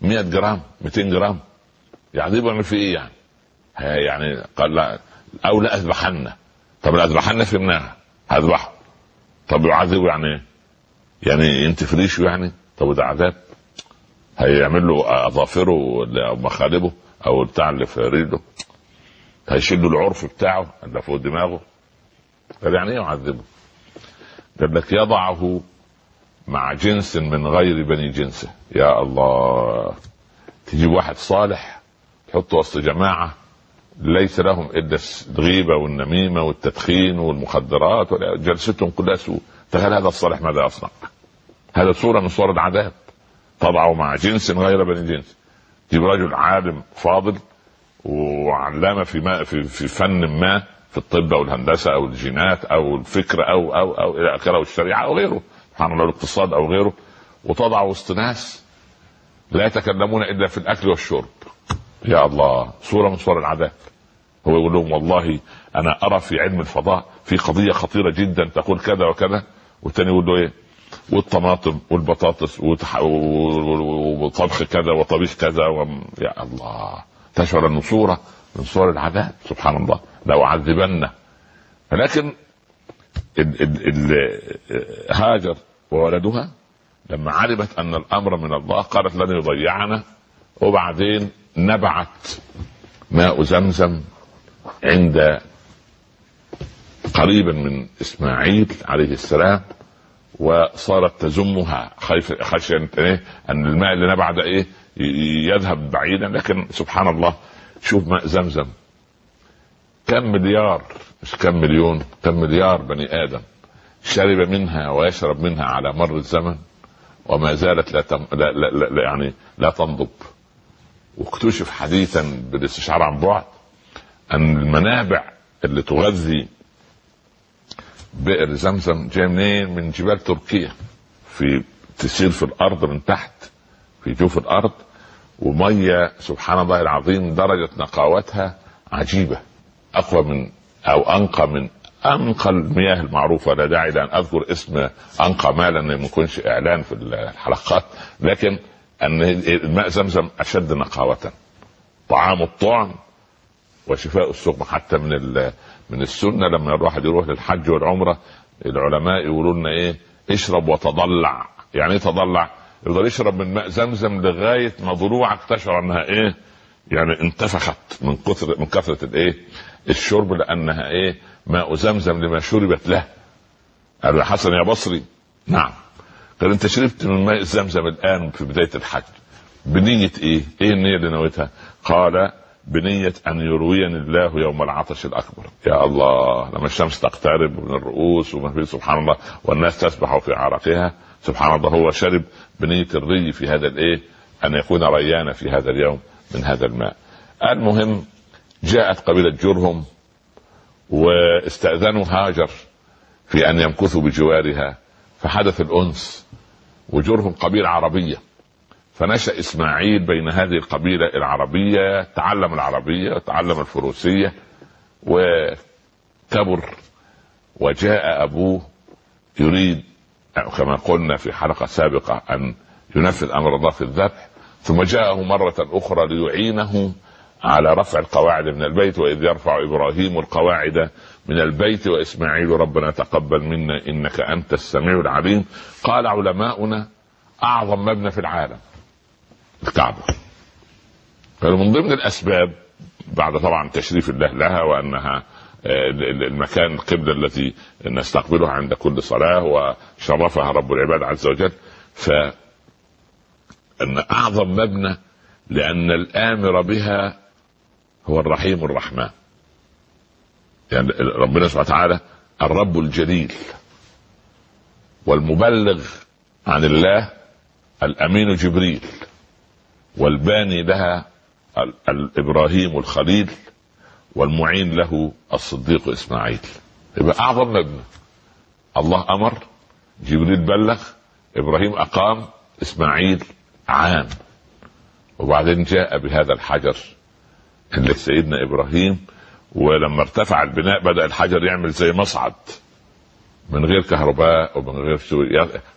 100 جرام 200 جرام. يعذبه يعمل في إيه يعني؟ يعني قال لا أو لا اذبحن طب الاذبحن فهمناها هذبحه. طب يعذبه يعني إيه؟ يعني أنت فريشه يعني؟ طب وده عذاب. هيعمل له أظافره أو مخالبه أو بتاع اللي في رجله. له العرف بتاعه اللي فوق دماغه. قال يعني إيه يعذبه؟ قال لك يضعه مع جنس من غير بني جنسه. يا الله. تجيب واحد صالح تحطه وسط جماعة ليس لهم إلا الغيبه والنميمة والتدخين والمخدرات جلستهم كلها سوء. تخيل هذا الصالح ماذا يصنع؟ هذا صورة من صور العذاب. تضعه مع جنس غير بني جنس. تجيب رجل عالم فاضل وعلامة في ما في, في فن ما في الطب أو الهندسة أو الجينات أو الفكر أو أو أو إلى آخره والشريعه أو غيره. سبحان الله الاقتصاد أو غيره. وتضع وسط ناس لا يتكلمون إلا في الأكل والشرب. يا الله صورة من صور العذاب. هو يقول لهم والله أنا أرى في علم الفضاء في قضية خطيرة جدا تقول كذا وكذا. والثاني يقول له إيه؟ والطماطم والبطاطس وطبخ كذا وطبيخ كذا و... يا الله. تشعر انه صوره من صور العذاب سبحان الله. لو عذبنه لكن ال ال ال هاجر وولدها لما علمت أن الأمر من الله قالت لن يضيعنا. وبعدين نبعت ماء زمزم عند قريبا من إسماعيل عليه السلام وصارت تزمها خشية إيه؟ أن الماء اللي نبع ده إيه يذهب بعيدا. لكن سبحان الله شوف ماء زمزم. كم مليار مش كم مليون كم مليار بني آدم شرب منها ويشرب منها على مر الزمن وما زالت لا, تم... لا, لا, لا يعني لا تنضب. واكتشف حديثا بالاستشعار عن بعد أن المنابع اللي تغذي بئر زمزم جاي منين؟ من جبال تركيا. في تسير في الأرض من تحت في جوف الأرض ومية سبحان الله العظيم درجة نقاوتها عجيبة. أقوى من أو أنقى من أنقى المياه المعروفة. لا داعي لأن أذكر اسم أنقى ماء لأن ما يكونش إعلان في الحلقات. لكن أن الماء زمزم أشد نقاوة. طعام الطعم وشفاء السقم حتى من من السنة. لما الواحد يروح للحج والعمرة العلماء يقولوا لنا إيه؟ اشرب وتضلع. يعني إيه تضلع؟ يفضل يشرب من ماء زمزم لغاية ما ضلوعك تشعر أنها إيه؟ يعني انتفخت من كثر من كثرة الايه الشرب لأنها إيه؟ ماء زمزم لما شربت له. قال حسن يا بصري. نعم. قال أنت شربت من ماء زمزم الآن في بداية الحج بنية إيه؟ إيه النية اللي نويتها؟ قال بنية أن يرويني الله يوم العطش الأكبر. يا الله لما الشمس تقترب من الرؤوس وما في سبحان الله والناس تسبح في عرقها سبحان الله هو شرب بنية الري في هذا الإيه؟ أن يكون ريانا في هذا اليوم من هذا الماء. المهم جاءت قبيلة جرهم واستأذنوا هاجر في أن يمكثوا بجوارها فحدث الأنس وجرهم قبيلة عربية. فنشأ إسماعيل بين هذه القبيلة العربية تعلم العربية وتعلم الفروسية وكبر وجاء أبوه يريد كما قلنا في حلقة سابقة أن ينفذ أمر الله في الذبح ثم جاءه مرة أخرى ليعينه على رفع القواعد من البيت وإذ يرفع إبراهيم القواعد من البيت وإسماعيل ربنا تقبل منا إنك أنت السميع العليم. قال علماؤنا أعظم مبنى في العالم. الكعبه قالوا من ضمن الأسباب بعد طبعا تشريف الله لها وأنها آه، المكان القبلة التي نستقبلها عند كل صلاة وشرفها رب العباد عز وجل ف أن أعظم مبنى لأن الآمر بها هو الرحيم الرحمن. يعني ربنا سبحانه وتعالى الرب الجليل والمبلغ عن الله الأمين جبريل. والباني لها إبراهيم الخليل والمعين له الصديق إسماعيل. يبقى أعظم مبنى. الله أمر جبريل بلغ إبراهيم أقام إسماعيل عام وبعدين جاء بهذا الحجر اللي سيدنا إبراهيم ولما ارتفع البناء بدأ الحجر يعمل زي مصعد. من غير كهرباء ومن غير شو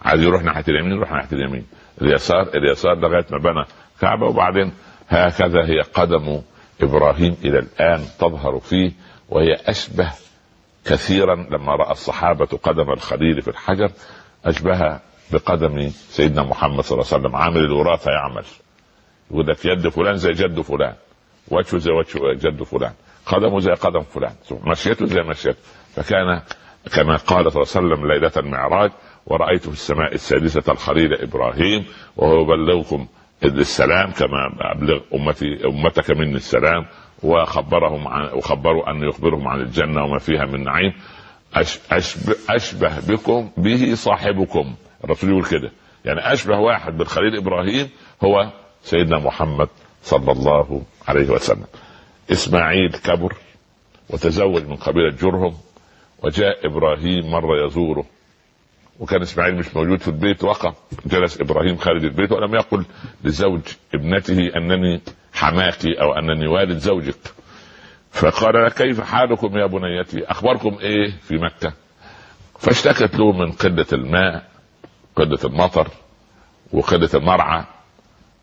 عايز يروح ناحية اليمين يروح ناحية اليمين. اليسار اليسار لغاية ما بنى كعبه وبعدين هكذا هي قدم إبراهيم إلى الآن تظهر فيه وهي أشبه كثيرا لما رأى الصحابة قدم الخليل في الحجر أشبه بقدم سيدنا محمد صلى الله عليه وسلم عامل الوراثة يعمل. يقول لك يد فلان زي جد فلان وجهه زي وجه جد فلان قدمه زي قدم فلان مشيته زي مشيته. فكان كما قال صلى الله عليه وسلم ليلة المعراج ورأيت في السماء السادسة الخليل إبراهيم وهو يبلغكم السلام كما أبلغ أمتي أمتك مني السلام وخبرهم عن وخبروا أن يخبرهم عن الجنة وما فيها من نعيم. أشبه, أشبه بكم به صاحبكم. الرسول يقول كده. يعني أشبه واحد بالخليل إبراهيم هو سيدنا محمد صلى الله عليه وسلم. إسماعيل كبر وتزوج من قبيلة جرهم وجاء إبراهيم مرة يزوره. وكان إسماعيل مش موجود في البيت وقف جلس إبراهيم خارج البيت ولم يقل لزوج ابنته أنني حماكي أو أنني والد زوجك. فقال كيف حالكم يا بنيتي؟ أخباركم إيه في مكة؟ فاشتكت له من قلة الماء قلة المطر وقلة المرعى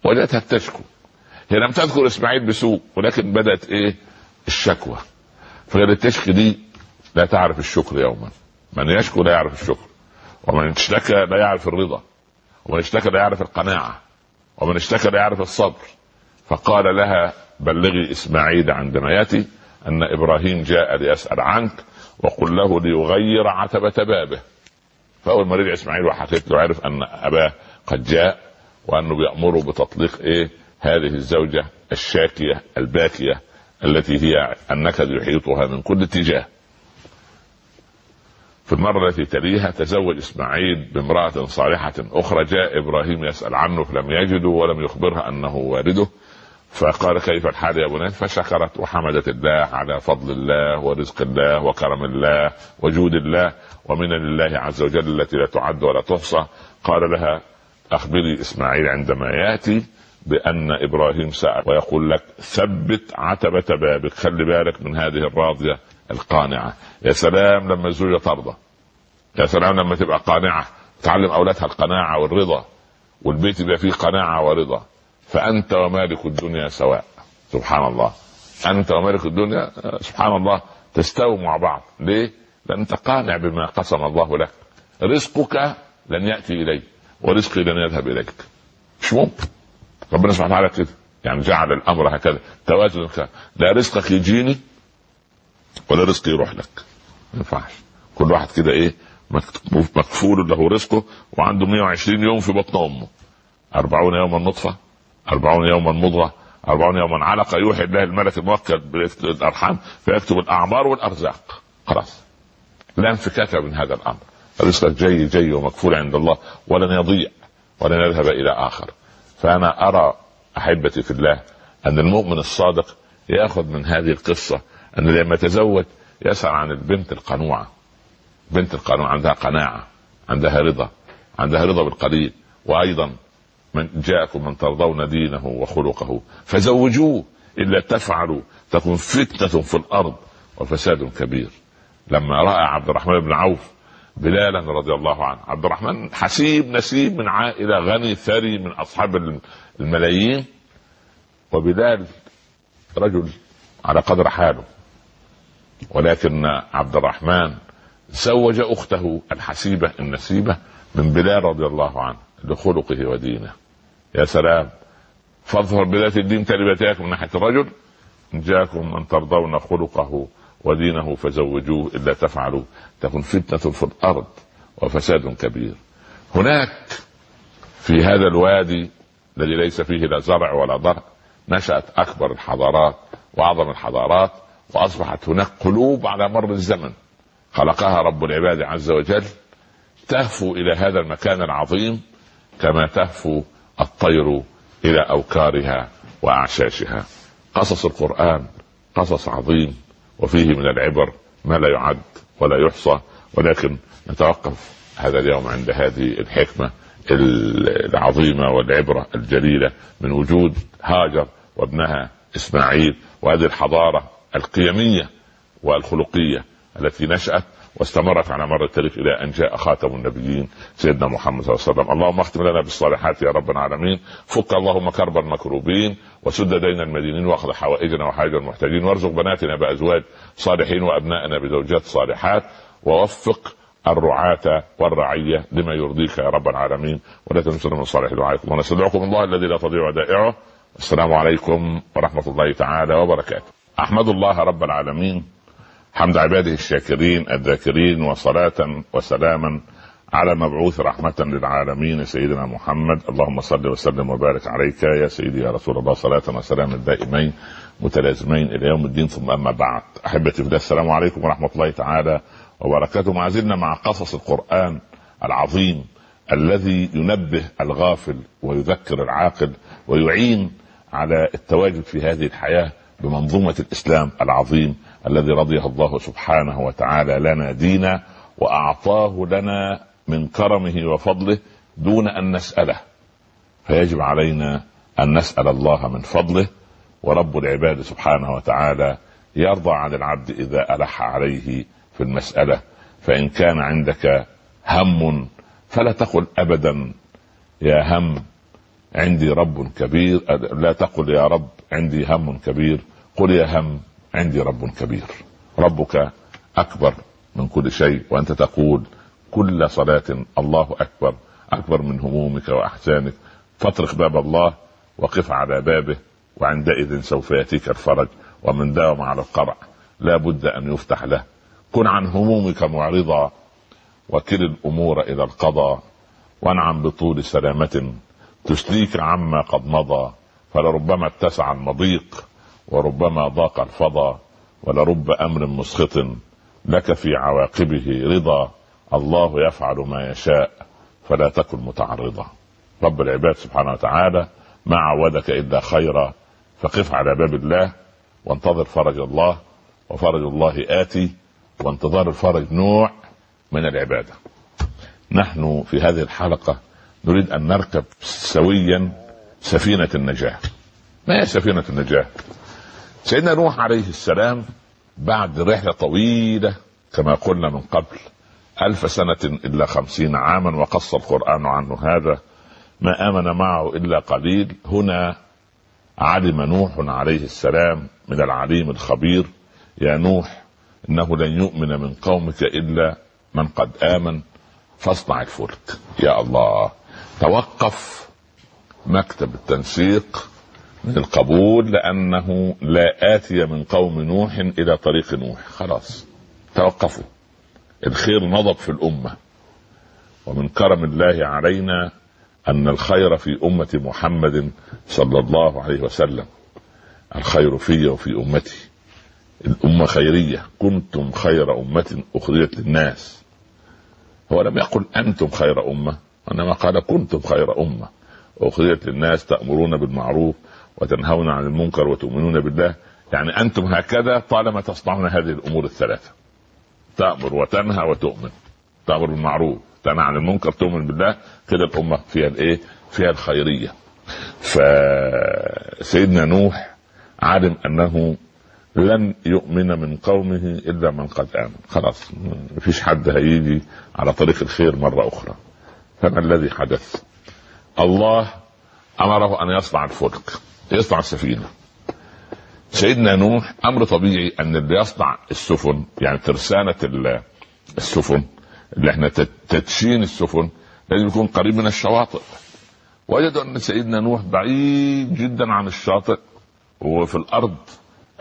وجدتها تشكو هي لم تذكر إسماعيل بسوء ولكن بدأت إيه؟ الشكوى. فقالت تشكي دي لا تعرف الشكر يوما. من يشكو لا يعرف الشكر. ومن اشتكى لا يعرف الرضا ومن اشتكى لا يعرف القناعة ومن اشتكى لا يعرف الصبر. فقال لها بلغي إسماعيل عندما يأتي أن إبراهيم جاء ليسأل عنك وقل له ليغير عتبة بابه. فأول ما رجع إسماعيل وحكيت له عرف أن أباه قد جاء وأنه بيأمره بتطليق إيه؟ هذه الزوجة الشاكية الباكية التي هي النكد يحيطها من كل اتجاه. في المرة التي تليها تزوج إسماعيل بامرأة صالحة أخرى. جاء إبراهيم يسأل عنه فلم يجده ولم يخبرها أنه والده. فقال كيف الحال يا بني؟ فشكرت وحمدت الله على فضل الله ورزق الله وكرم الله وجود الله. ومن الله عز وجل التي لا تعد ولا تحصى. قال لها أخبري إسماعيل عندما يأتي بأن إبراهيم سأل ويقول لك ثبت عتبة بابك. خلي بالك من هذه الراضية القانعة. يا سلام لما الزوجة ترضى. يا سلام لما تبقى قانعة تعلم أولادها القناعة والرضا والبيت يبقى فيه قناعة ورضا. فأنت ومالك الدنيا سواء. سبحان الله. أنت ومالك الدنيا سبحان الله تستووا مع بعض. ليه؟ لأن أنت قانع بما قسم الله لك. رزقك لن يأتي إليك ورزقي لن يذهب إليك. مش ممكن. ربنا سبحانه وتعالى كده يعني جعل الأمر هكذا. توازن لا رزقك يجيني ولا رزق يروح لك. ما ينفعش. كل واحد كده إيه؟ مكفول له رزقه وعنده 120 يوم في بطن أمه. 40 يوما نطفة 40 يوما مضغة 40 يوما علقة يوحي الله الملك الموكل بالارحام فيكتب الأعمار والأرزاق. خلاص. لا انفكاك من هذا الأمر. رزقك جاي جاي ومكفول عند الله ولن يضيع ولن يذهب إلى آخر. فأنا أرى أحبتي في الله أن المؤمن الصادق يأخذ من هذه القصة أن لما يتزوج يسأل عن البنت القنوعة. بنت القنوعة عندها قناعة عندها رضا عندها رضا بالقليل وأيضا من جاءكم من ترضون دينه وخلقه فزوجوه إلا تفعلوا تكون فتنة في الأرض وفساد كبير. لما رأى عبد الرحمن بن عوف بلالا رضي الله عنه عبد الرحمن حسيب نسيب من عائلة غني ثري من أصحاب الملايين وبلال رجل على قدر حاله ولكن عبد الرحمن زوج أخته الحسيبه النسيبه من بلال رضي الله عنه لخلقه ودينه. يا سلام فاظهر بذات الدين تربتك من ناحية الرجل إن جاءكم من ترضون خلقه ودينه فزوجوه الا تفعلوا. تكن فتنة في الأرض وفساد كبير. هناك في هذا الوادي الذي ليس فيه لا زرع ولا ضرع نشأت أكبر الحضارات وأعظم الحضارات وأصبحت هناك قلوب على مر الزمن. خلقها رب العباد عز وجل تهفو إلى هذا المكان العظيم كما تهفو الطير إلى أوكارها وأعشاشها. قصص القرآن قصص عظيم وفيه من العبر ما لا يعد ولا يحصى ولكن نتوقف هذا اليوم عند هذه الحكمة العظيمة والعبرة الجليلة من وجود هاجر وابنها إسماعيل وهذه الحضارة القيمية والخلقية التي نشأت واستمرت على مر التاريخ إلى أن جاء خاتم النبيين سيدنا محمد صلى الله عليه وسلم، اللهم اختم لنا بالصالحات يا رب العالمين، فك اللهم كرب المكروبين وسد دين المدينين واخذ حوائجنا وحائج المحتاجين. وارزق بناتنا بأزواج صالحين وأبنائنا بزوجات صالحات. ووفق الرعاة والرعية لما يرضيك يا رب العالمين. ولا تنسوا من صالح دعائكم. ونستدعوكم الله الذي لا تضيع ودائعه السلام عليكم ورحمة الله تعالى وبركاته. أحمد الله رب العالمين. حمد عباده الشاكرين الذاكرين وصلاة وسلاما على مبعوث رحمة للعالمين سيدنا محمد. اللهم صل وسلم وبارك عليك يا سيدي يا رسول الله. صلاة وسلاما دائمين متلازمين إلى يوم الدين. ثم أما بعد أحبتي في السلام عليكم ورحمة الله تعالى وبركاته. ما زلنا مع قصص القرآن العظيم الذي ينبه الغافل ويذكر العاقل ويعين على التواجد في هذه الحياة بمنظومة الإسلام العظيم. الذي رضيه الله سبحانه وتعالى لنا دينا وأعطاه لنا من كرمه وفضله دون أن نسأله. فيجب علينا أن نسأل الله من فضله ورب العباد سبحانه وتعالى يرضى عن العبد إذا ألح عليه في المسألة. فإن كان عندك هم فلا تقل أبدا يا هم عندي رب كبير لا تقل يا رب عندي هم كبير. قل يا هم عندي رب كبير. ربك أكبر من كل شيء وأنت تقول كل صلاة الله أكبر أكبر من همومك وأحزانك. فاطرق باب الله وقف على بابه وعندئذ سوف يأتيك الفرج ومن داوم على القرع. لا بد أن يفتح له. كن عن همومك معرضا وكل الأمور إلى القضاء وانعم بطول سلامة تسليك عما قد مضى. فلربما اتسع المضيق وربما ضاق الفضا ولرب أمر مسخط لك في عواقبه رضا الله يفعل ما يشاء فلا تكن متعرضا رب العباد سبحانه وتعالى ما عودك إلا خيرا فقف على باب الله وانتظر فرج الله وفرج الله آتي وانتظار الفرج نوع من العبادة. نحن في هذه الحلقة نريد أن نركب سويا سفينة النجاة. ما هي سفينة النجاة؟ سيدنا نوح عليه السلام بعد رحلة طويلة كما قلنا من قبل ألف سنة إلا خمسين عاما وقص القرآن عنه هذا ما آمن معه إلا قليل. هنا علم نوح عليه السلام من العليم الخبير يا نوح إنه لن يؤمن من قومك إلا من قد آمن فاصنع الفلك يا الله. توقف مكتب التنسيق القبول لأنه لا آتي من قوم نوح إلى طريق نوح. خلاص. توقفوا. الخير نضب في الأمة. ومن كرم الله علينا أن الخير في أمة محمد صلى الله عليه وسلم. الخير في وفي أمتي. الأمة خيرية. كنتم خير أمة أخرجت للناس. هو لم يقل أنتم خير أمة. وإنما قال كنتم خير أمة أخرجت للناس تأمرون بالمعروف وتنهون عن المنكر وتؤمنون بالله. يعني أنتم هكذا طالما تصنعون هذه الأمور الثلاثة. تأمر وتنهى وتؤمن. تأمر بالمعروف تنهى عن المنكر تؤمن بالله. كده الأمة فيها الإيه؟ فيها الخيرية. فسيدنا نوح علم أنه لن يؤمن من قومه إلا من قد آمن. خلاص مفيش حد هيجي على طريق الخير مرة أخرى. فما الذي حدث؟ الله أمره أن يصنع الفلك. يصنع السفينه سيدنا نوح أمر طبيعي أن اللي يصنع السفن يعني ترسانة السفن اللي إحنا تدشين السفن لازم يكون قريب من الشواطئ. وجدوا أن سيدنا نوح بعيد جدا عن الشاطئ وفي الأرض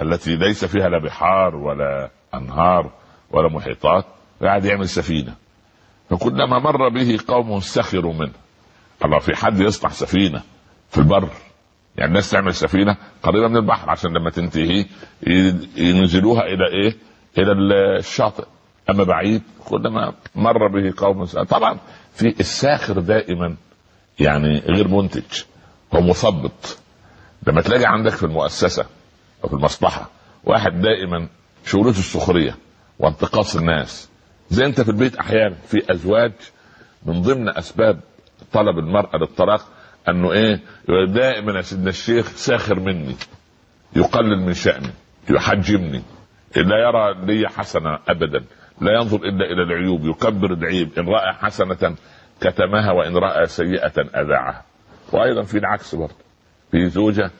التي ليس فيها لا بحار ولا أنهار ولا محيطات قاعد يعمل سفينة. فكلما مر به قوم سخروا منه. الله في حد يصنع سفينة في البر؟ يعني الناس تعمل سفينة قريبة من البحر عشان لما تنتهي ينزلوها إلى إيه؟ إلى الشاطئ. أما بعيد كلما مر به قوم طبعا في الساخر دائما يعني غير منتج هو مثبط لما تلاقي عندك في المؤسسة أو في المصلحة واحد دائما شغلته السخرية وانتقاص الناس. زي أنت في البيت أحيانا في أزواج من ضمن أسباب طلب المرأة للطلاق أنه إيه؟ دائما يا سيدنا الشيخ ساخر مني يقلل من شأني يحجمني. لا يرى لي حسنة ابدا لا ينظر إلا إلى العيوب يكبر العيب. إن رأى حسنة كتمها وإن رأى سيئة أذاعها. وأيضا في العكس برضه. في زوجة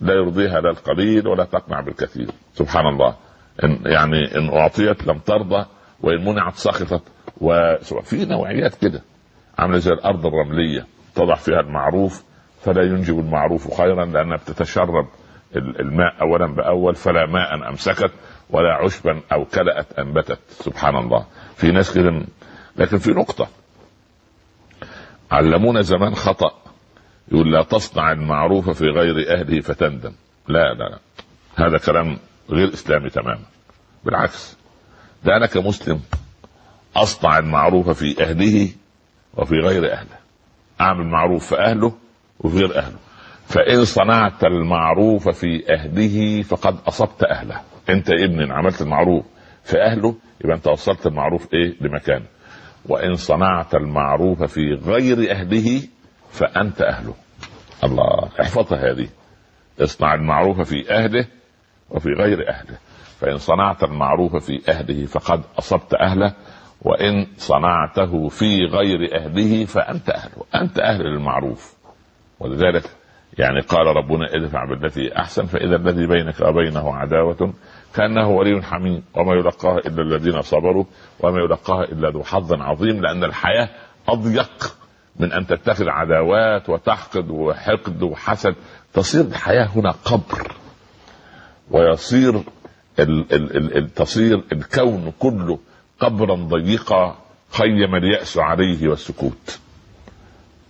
لا يرضيها لا القليل ولا تقنع بالكثير. سبحان الله. إن يعني إن أعطيت لم ترضى وإن منعت سخطت. وفي نوعيات كده. عاملة زي الأرض الرملية. تضع فيها المعروف فلا ينجب المعروف خيرا لأنها بتتشرب الماء اولا بأول فلا ماء أمسكت ولا عشبا أو كلأت أنبتت. سبحان الله. في ناس كده لكن في نقطة. علمونا زمان خطأ. يقول لا تصنع المعروف في غير أهله فتندم. لا لا لا. هذا كلام غير إسلامي تماما. بالعكس. ده أنا كمسلم أصنع المعروف في أهله وفي غير أهله. اعمل معروف في أهله وفي غير أهله. فإن صنعت المعروف في أهله فقد أصبت أهله. أنت ابن عملت المعروف في أهله يبقى أنت وصلت المعروف إيه؟ لمكانه. وإن صنعت المعروف في غير أهله فأنت أهله. الله احفظها هذه. اصنع المعروف في أهله وفي غير أهله. فإن صنعت المعروف في أهله فقد أصبت أهله. وإن صنعته في غير أهله فأنت اهله أنت أهل للمعروف. ولذلك يعني قال ربنا ادفع بالتي أحسن فإذا الذي بينك وبينه عداوة كأنه ولي حميم وما يلقاها إلا الذين صبروا وما يلقاها إلا ذو حظ عظيم لأن الحياة أضيق من أن تتخذ عداوات وتحقد وحقد وحسد. تصير الحياة هنا قبر ويصير ال ال ال تصير الكون كله قبرا ضيقا خيم اليأس عليه والسكوت.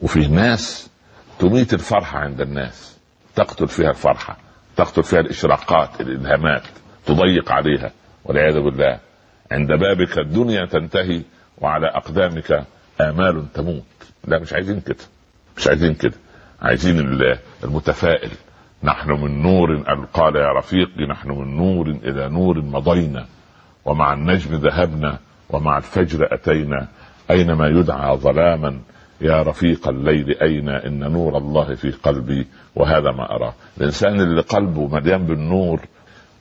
وفي ناس تميت الفرحة عند الناس. تقتل فيها الفرحة تقتل فيها الإشراقات الإلهامات تضيق عليها. والعياذ بالله عند بابك الدنيا تنتهي وعلى أقدامك آمال تموت. لا مش عايزين كده مش عايزين كده. عايزين المتفائل. نحن من نور قال يا رفيقي نحن من نور إلى نور مضينا. ومع النجم ذهبنا ومع الفجر أتينا اينما يدعى ظلاما؟ يا رفيق الليل أين؟ إن نور الله في قلبي وهذا ما اراه الإنسان اللي قلبه مليان بالنور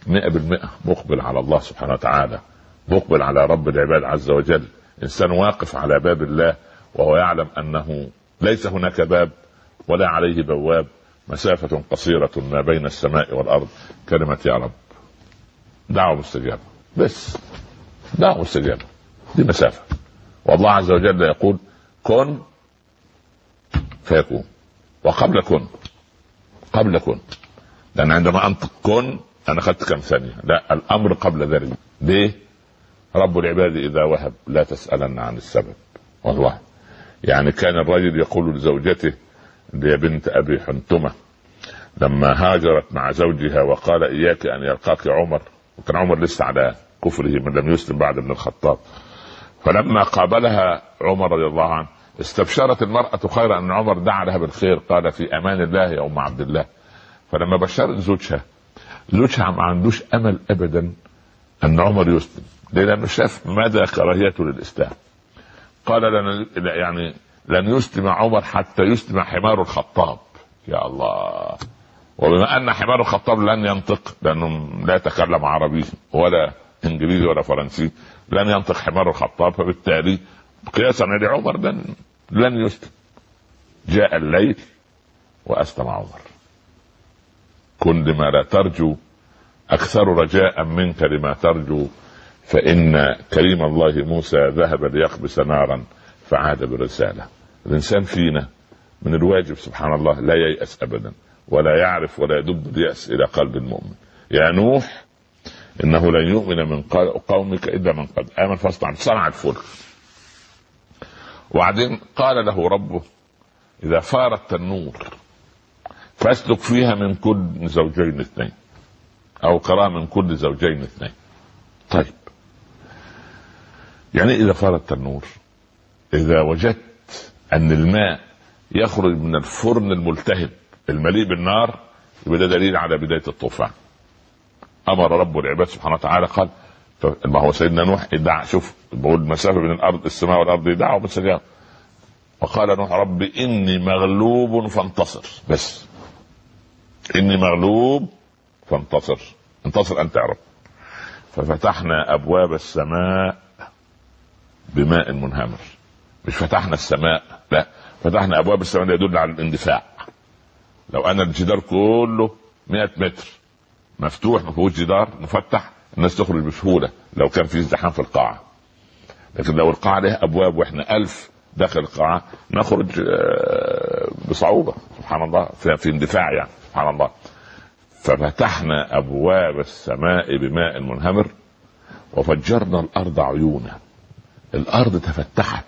مئة بالمئة مقبل على الله سبحانه وتعالى مقبل على رب العباد عز وجل. إنسان واقف على باب الله وهو يعلم أنه ليس هناك باب ولا عليه بواب مسافة قصيرة ما بين السماء والأرض. كلمة يا رب. دعوة مستجابة. بس. دعوة مستجابة دي مسافة. والله عز وجل يقول كن فيكون. وقبل كن. قبل كن. لأن عندما أنطق كن أنا أخذت كم ثانية. لا الأمر قبل ذلك. ليه؟ رب العباد إذا وهب لا تسألن عن السبب. والله يعني كان الرجل يقول لزوجته هي بنت أبي حنتمة لما هاجرت مع زوجها وقال إياك أن يلقاك عمر وكان عمر لسه على كفره من لم يسلم بعد ابن الخطاب. فلما قابلها عمر رضي الله عنه استبشرت المرأة خيرا أن عمر دعا لها بالخير قال في أمان الله يا أم عبد الله. فلما بشرت زوجها زوجها ما عندوش أمل أبدا أن عمر يسلم. لأنه شاف مدى كراهيته للإسلام. قال لن يعني لن يسلم عمر حتى يسلم حمار الخطاب. يا الله. وبما أن حمار الخطاب لن ينطق لأنه لا يتكلم عربي ولا إنجليزي ولا فرنسي لن ينطق حمار الخطاب فبالتالي قياسا على عمر لن لن يسلم جاء الليل وأسلم عمر. كن لما لا ترجو أكثر رجاء منك لما ترجو فإن كريم الله موسى ذهب ليقبس نارا فعاد بالرساله الإنسان فينا من الواجب سبحان الله لا ييأس ابدا ولا يعرف ولا يدب اليأس إلى قلب المؤمن. يا نوح إنه لن يؤمن من قومك إلا من قد امن فاصنع صنع الفلك وبعدين قال له ربه إذا فار التنور فاسلك فيها من كل زوجين اثنين أو قراءة من كل زوجين اثنين. طيب. يعني إذا فار التنور إذا وجدت أن الماء يخرج من الفرن الملتهب المليء بالنار يبقى ده دليل على بداية الطوفان. أمر رب العباد سبحانه وتعالى قال ما هو سيدنا نوح؟ ادعى شوف بقول المسافه بين الأرض السماء والأرض يدعى ومستجاب وقال نوح رب إني مغلوب فانتصر. بس. إني مغلوب فانتصر. انتصر أنت يا رب. ففتحنا أبواب السماء بماء منهمر. مش فتحنا السماء لا. فتحنا أبواب السماء يدل على الاندفاع. لو أنا الجدار كله 100 متر. مفتوح ما فيهوش جدار مفتح الناس تخرج بسهولة لو كان في ازدحام في القاعة. لكن لو القاعة لها أبواب وإحنا ألف داخل القاعة نخرج آه، بصعوبة. سبحان الله في اندفاع يعني سبحان الله. ففتحنا أبواب السماء بماء منهمر وفجرنا الأرض عيونا. الأرض تفتحت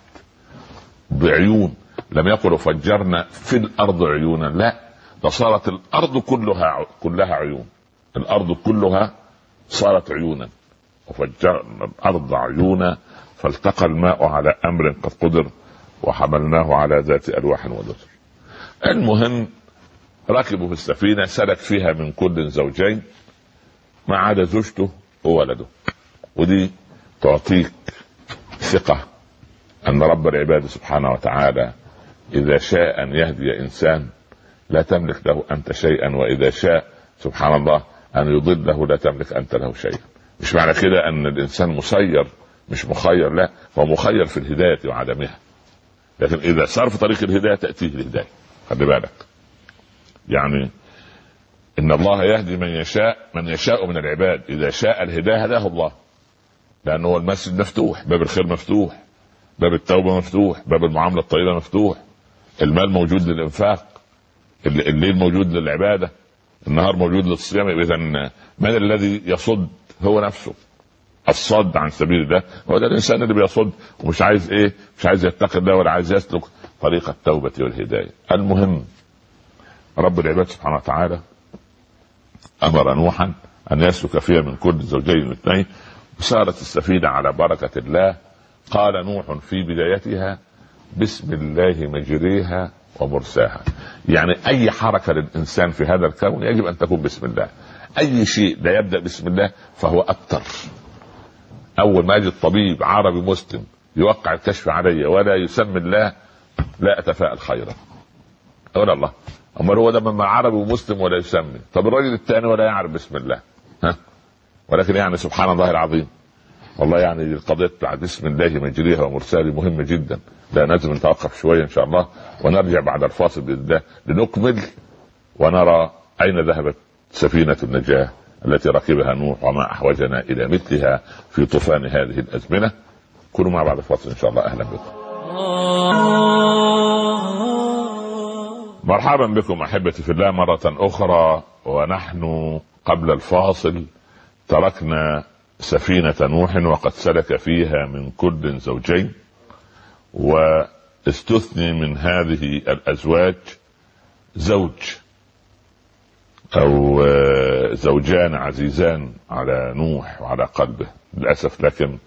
بعيون. لم يقلوا فجرنا في الأرض عيونا لا ده صارت الأرض كلها كلها عيون. الأرض كلها صارت عيونا. وفجرنا الأرض عيونا فالتقى الماء على أمر قد قدر وحملناه على ذات ألواح ودسر المهم ركبوا في السفينة سلك فيها من كل زوجين ما عدا زوجته وولده. ودي تعطيك ثقة أن رب العباد سبحانه وتعالى إذا شاء أن يهدي إنسان لا تملك له أنت شيئا وإذا شاء سبحان الله أن يضله لا تملك أنت له شيئا. مش معنى كده أن الإنسان مسير مش مخير لا. هو مخير في الهداية وعدمها. لكن إذا صار في طريق الهداية تأتيه الهداية. خلي بالك. يعني إن الله يهدي من يشاء من يشاء من العباد. إذا شاء الهداية هداه الله. لأنه المسجد مفتوح باب الخير مفتوح باب التوبة مفتوح باب المعاملة الطيبة مفتوح المال موجود للإنفاق الليل موجود للعبادة. النهار موجود للصيام إذا من الذي يصد هو نفسه؟ الصد عن سبيل الله. هو ده الإنسان اللي بيصد ومش عايز إيه؟ مش عايز يتقي الله ولا عايز يسلك طريق التوبة والهداية. المهم رب العباد سبحانه وتعالى أمر نوحا أن يسلك فيها من كل زوجين اثنين وسارت السفينة على بركة الله. قال نوح في بدايتها بسم الله مجريها ومرساها يعني أي حركة للإنسان في هذا الكون يجب أن تكون بسم الله. أي شيء لا يبدأ بسم الله فهو ابتر أول ما يجد طبيب عربي مسلم يوقع الكشف علي ولا يسمي الله لا اتفائل خيرا. ولا الله. أمال هو ده لما عربي ومسلم ولا يسمي. طب الراجل الثاني ولا يعرف بسم الله. ها؟ ولكن يعني سبحان الله العظيم. والله يعني القضية بتاع بسم الله مجريها ومرساها مهمة جدا. لا لازم نتوقف شوية إن شاء الله ونرجع بعد الفاصل الله لنكمل ونرى أين ذهبت سفينة النجاة التي ركبها نوح وما أحوجنا إلى مثلها في طوفان هذه الأزمنة. كونوا مع بعد الفاصل إن شاء الله. أهلا بكم. مرحبا بكم أحبتي في الله مرة أخرى. ونحن قبل الفاصل تركنا سفينة نوح وقد سلك فيها من كل زوجين واستثني من هذه الأزواج زوج أو زوجان عزيزان على نوح وعلى قلبه. للأسف لكن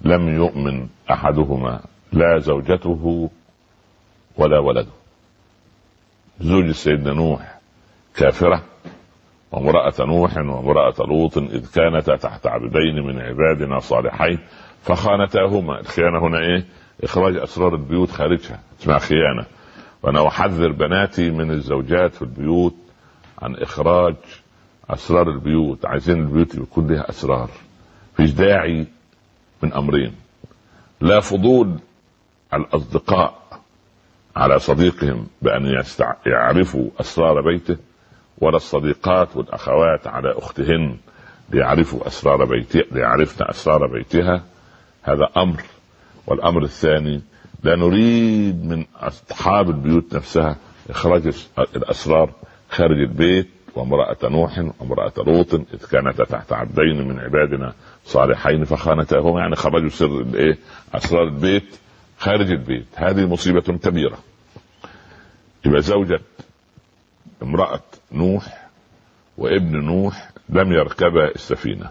لم يؤمن أحدهما. لا زوجته ولا ولده. زوج سيدنا نوح كافرة وامرأة نوح وامرأة لوط إذ كانتا تحت عبدين من عبادنا صالحين فخانتاهما. الخيانة هنا إيه؟ إخراج أسرار البيوت خارجها اسمها خيانة. وأنا أحذر بناتي من الزوجات في البيوت عن إخراج أسرار البيوت. عايزين البيوت يكون لها أسرار. فيش داعي من أمرين. لا فضول الأصدقاء على صديقهم بأن يستع... يعرفوا أسرار بيته. ولا الصديقات والأخوات على أختهن ليعرفوا أسرار بيتها ليعرفن أسرار بيتها. هذا أمر. والأمر الثاني لا نريد من أصحاب البيوت نفسها إخراج الأسرار خارج البيت. وامرأة نوح وامرأة لوط إذ كانتا تحت عبدين من عبادنا صالحين فخانتاهما. يعني خرجوا سر الإيه؟ أسرار البيت خارج البيت. هذه مصيبة كبيرة. يبقى زوجة امرأة نوح وابن نوح لم يركبا السفينة.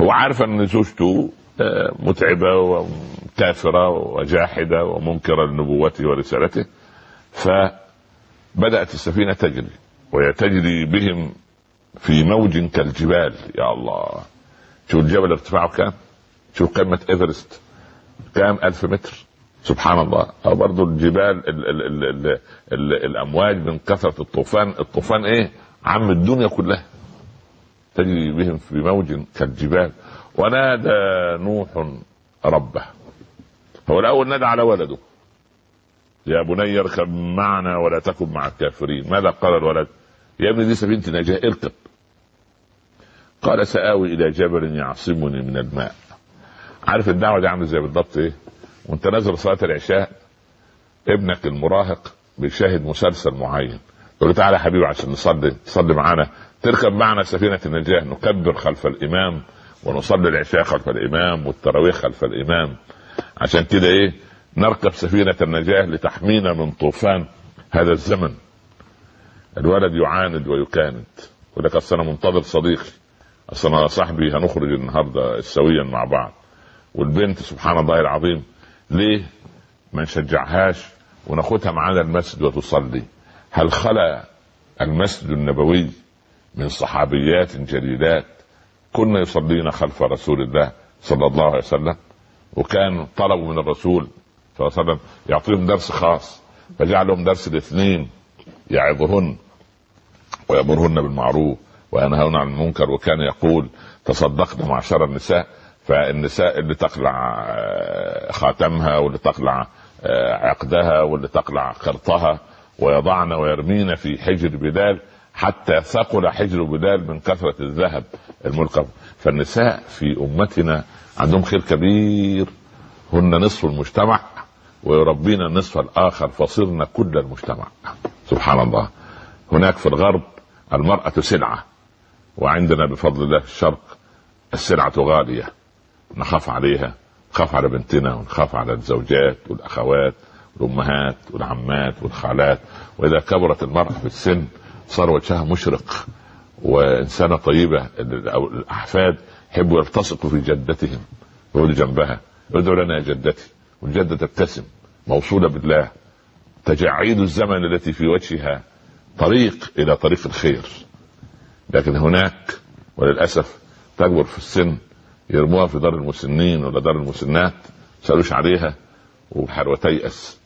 هو عارف أن زوجته آه، متعبة وكافرة وجاحدة ومنكرة لنبوته ورسالته فبدأت السفينة تجري وهي تجري بهم في موج كالجبال يا الله. شوف الجبل ارتفاعه كام؟ شوف قمة إيفرست. كام؟ ألف متر. سبحان الله أو برضو الجبال ال ال ال ال ال الأمواج من كثرة الطوفان. الطوفان إيه؟ عم الدنيا كلها. تجري بهم في موج كالجبال. ونادى نوح ربه. هو الأول نادى على ولده. يا بني اركب معنا ولا تكن مع الكافرين. ماذا قال الولد؟ يا ابني دي سفينة نجاة اركب. قال سآوي إلى جبل يعصمني من الماء. عارف الدعوة دي عاملة زي بالضبط إيه؟ وأنت نازل صلاة العشاء ابنك المراهق بيشاهد مسلسل معين. يقول تعالى يا حبيبي عشان نصلي تصلي معانا. تركب معنا سفينة النجاة نكبر خلف الإمام ونصلي العشاء خلف الإمام والتراويح خلف الإمام. عشان كده إيه؟ نركب سفينة النجاة لتحمينا من طوفان هذا الزمن. الولد يعاند ويكاند. يقول لك أصل أنا منتظر صديقي. أصل أنا صاحبي هنخرج النهارده سويا مع بعض. والبنت سبحان الله العظيم ليه ما نشجعهاش وناخدها معانا المسجد وتصلي؟ هل خلا المسجد النبوي من صحابيات جليلات؟ كنا يصلين خلف رسول الله صلى الله عليه وسلم وكان طلبوا من الرسول صلى الله عليه وسلم يعطيهم درس خاص فجعل لهم درس الاثنين يعظهن ويأمرهن بالمعروف وينهون عن المنكر وكان يقول تصدقن معشر النساء فالنساء اللي تقلع آه، خاتمها واللي تقلع آه، عقدها واللي تقلع قرطها ويضعن ويرمين في حجر بلال حتى ثقل حجر بلال من كثرة الذهب الملقب. فالنساء في أمتنا عندهم خير كبير. هن نصف المجتمع ويربين النصف الآخر فصرنا كل المجتمع. سبحان الله. هناك في الغرب المرأة سلعة وعندنا بفضل الله في الشرق السلعة غالية. نخاف عليها نخاف على بنتنا ونخاف على الزوجات والأخوات والأمهات والعمات والخالات. وإذا كبرت المرأة في السن صار وجهها مشرق وإنسانة طيبة أو الأحفاد يحبوا يلتصقوا في جدتهم يقعدوا جنبها ادعوا لنا يا جدتي. والجدة تبتسم موصولة بالله. تجاعيد الزمن التي في وجهها طريق إلى طريق الخير. لكن هناك وللأسف تكبر في السن يرموها في دار المسنين ولا دار المسنات سألوش عليها وتيأس.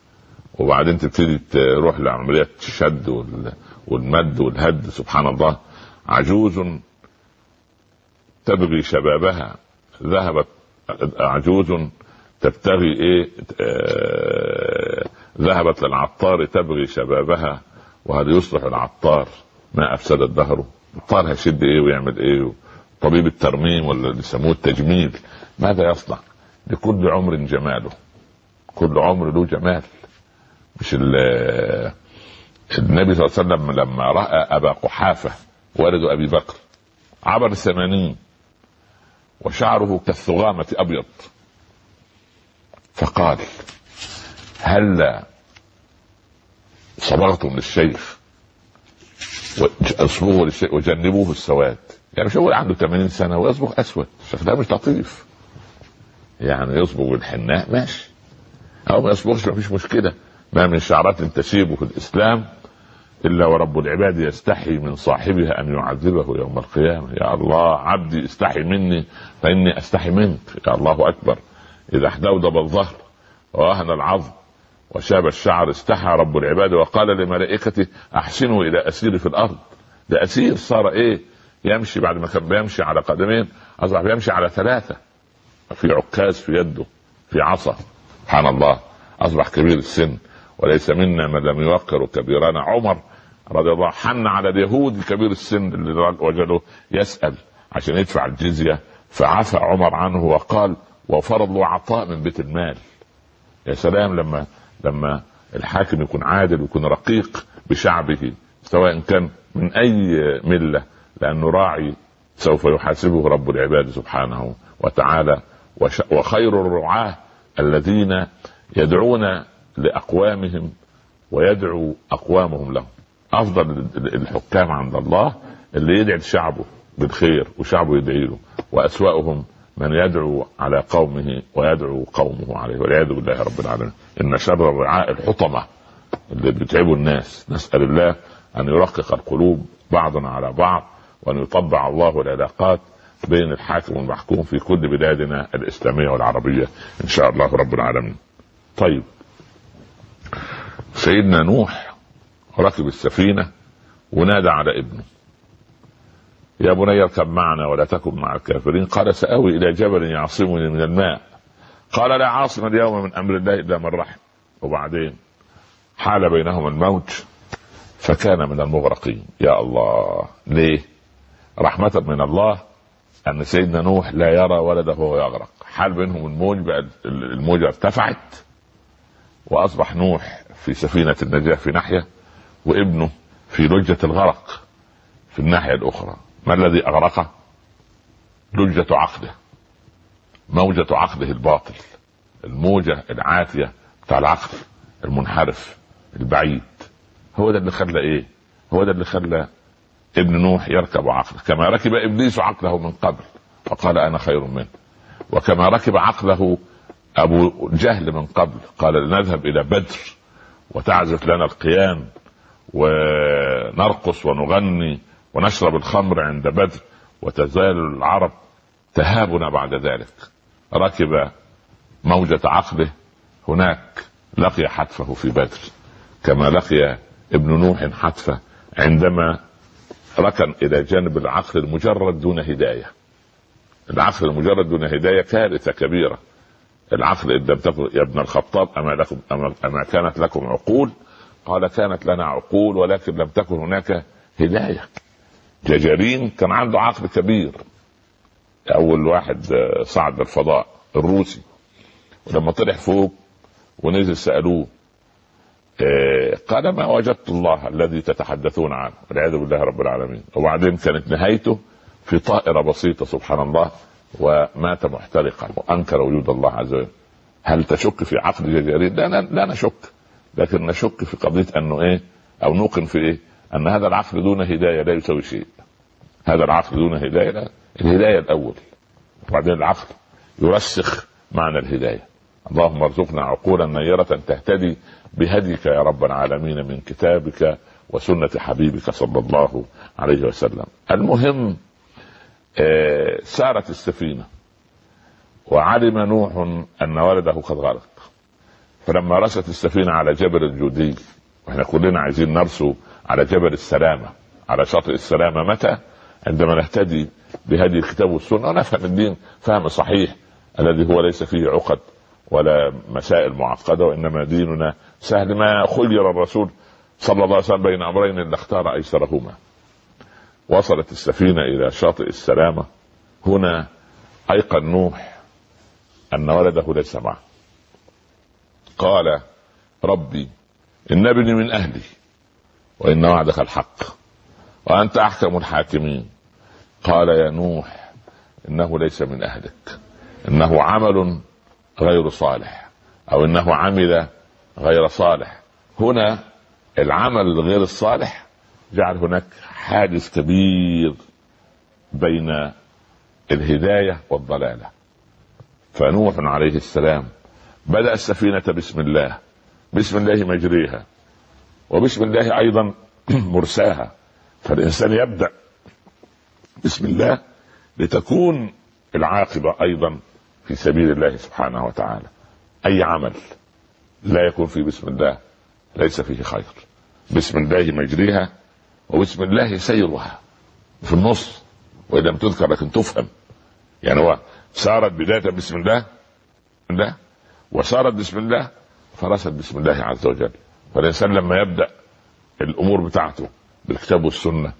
وبعدين تبتدي تروح لعمليات الشد والمد والهد سبحان الله. عجوز تبغي شبابها. ذهبت عجوز تبتغي إيه آه ذهبت للعطار تبغي شبابها وهل يصلح العطار. ما افسد الدهر العطار هيشد إيه ويعمل إيه طبيب الترميم ولا اللي يسموه التجميل ماذا يصنع؟ لكل عمر جماله. كل عمر له جمال. مش النبي صلى الله عليه وسلم لما رأى أبا قحافة والد أبي بكر عبر الثمانين وشعره كالثغامة أبيض فقال هلا صبغتم للشيخ اصبغوا للشيخ وجنبوه السواد؟ يعني مش هو عنده 80 سنة ويصبغ أسود شكلها مش لطيف. يعني يصبغ بالحناء ماشي. أو ما يصبغش مفيش مشكلة. ما من شعرات تسيب في الإسلام إلا ورب العباد يستحي من صاحبها أن يعذبه يوم القيامة. يا الله عبدي استحي مني فإني أستحي منك. يا الله أكبر. إذا احدودب الظهر وأهن العظم وشاب الشعر استحى رب العباد وقال لملائكته أحسنوا إلى اسير في الأرض. ده أسير صار إيه؟ يمشي بعد ما كان بيمشي على قدمين. اصبح بيمشي على ثلاثة. في عكاز في يده في عصا. سبحان الله. أصبح كبير السن. وليس منا من لم يوقر كبيرنا عمر رضي الله حن على اليهود كبير السن اللي وجده يسأل عشان يدفع الجزية. فعفى عمر عنه وقال وفرض له عطاء من بيت المال. يا سلام لما لما الحاكم يكون عادل ويكون رقيق بشعبه سواء كان من أي ملة. لأنه راعي سوف يحاسبه رب العباد سبحانه وتعالى وخير الرعاة الذين يدعون لأقوامهم ويدعو أقوامهم لهم. أفضل الحكام عند الله اللي يدعي شعبه بالخير وشعبه يدعي له واسواهم من يدعو على قومه ويدعو قومه عليه والعياذ بالله رب العالمين. إن شر الرعاء الحطمة اللي بيتعبوا الناس. نسأل الله أن يرقق القلوب بعضنا على بعض وأن يطبع الله العلاقات بين الحاكم والمحكوم في كل بلادنا الإسلامية والعربية إن شاء الله رب العالمين. طيب. سيدنا نوح ركب السفينة ونادى على ابنه. يا بني اركب معنا ولا تكن مع الكافرين. قال سأوي إلى جبل يعصمني من الماء. قال لا عاصم اليوم من أمر الله إلا من رحم. وبعدين حال بينهما الموج فكان من المغرقين. يا الله. ليه؟ رحمة من الله أن سيدنا نوح لا يرى ولده وهو يغرق. حال بينهم الموج بقى الموجة ارتفعت وأصبح نوح في سفينة النجاة في ناحية وابنه في لجة الغرق في الناحية الأخرى. ما الذي أغرقه لجة عقله موجة عقله الباطل الموجة العاتية بتاع العقل المنحرف البعيد. هو ده اللي خلى إيه؟ هو ده اللي خلى ابن نوح يركب عقله. كما ركب إبليس عقله من قبل فقال أنا خير منه. وكما ركب عقله أبو جهل من قبل قال لنذهب إلى بدر وتعزف لنا القيان ونرقص ونغني ونشرب الخمر عند بدر وتزال العرب تهابنا بعد ذلك. ركب موجة عقله هناك لقي حتفه في بدر. كما لقي ابن نوح حتفه عندما ركن إلى جانب العقل المجرد دون هداية. العقل المجرد دون هداية كارثة كبيرة. العقل إن لم تكن يا ابن الخطاب أما لكم أما, أما كانت لكم عقول؟ قال كانت لنا عقول ولكن لم تكن هناك هداية. جاجارين كان عنده عقل كبير. أول واحد صعد الفضاء الروسي. ولما طلع فوق ونزل سألوه قال ما وجدت الله الذي تتحدثون عنه والعياذ بالله رب العالمين. وبعدين كانت نهايته في طائرة بسيطة سبحان الله ومات محترقا وأنكر وجود الله عز وجل. هل تشك في عقل جزائري؟ لا, لا نشك. لكن نشك في قضية أنه إيه؟ أو نوقن في إيه؟ أن هذا العقل دون هداية لا يسوي شيء. هذا العقل دون هداية لا الهداية الأول. وبعدين العقل يرسخ معنى الهداية. اللهم ارزقنا عقولا نيرة تهتدي بهديك يا رب العالمين من كتابك وسنة حبيبك صلى الله عليه وسلم. المهم آه، سارت السفينة وعلم نوح أن ولده قد غرق. فلما رست السفينة على جبل الجودي وإحنا كلنا عايزين نرسو على جبل السلامة على شاطئ السلامة. متى؟ عندما نهتدي بهدي الكتاب والسنة ونفهم الدين فهم صحيح الذي هو ليس فيه عقد. ولا مسائل معقدة وإنما ديننا سهل. ما خير الرسول صلى الله عليه وسلم بين أمرين إلا اختار أيسرهما وصلت السفينة إلى شاطئ السلامة. هنا أيقن نوح أن ولده ليس معه. قال ربي إن ابني من أهلي وإن وعدك الحق وأنت أحكم الحاكمين. قال يا نوح إنه ليس من أهلك. إنه عمل غير صالح أو إنه عمل غير صالح. هنا العمل الغير الصالح جعل هناك حاجز كبير بين الهداية والضلالة. فنوح عليه السلام بدأ السفينة بسم الله بسم الله مجريها وبسم الله أيضا مرساها. فالإنسان يبدأ بسم الله لتكون العاقبة أيضا في سبيل الله سبحانه وتعالى. أي عمل لا يكون فيه بسم الله ليس فيه خير. بسم الله مجريها وبسم الله سيرها. في النص وإن لم تذكر لكن تفهم. يعني هو سارت بداية بسم الله الله وسارت بسم الله فرست بسم الله عز وجل. فالإنسان لما يبدأ الأمور بتاعته بالكتاب والسنة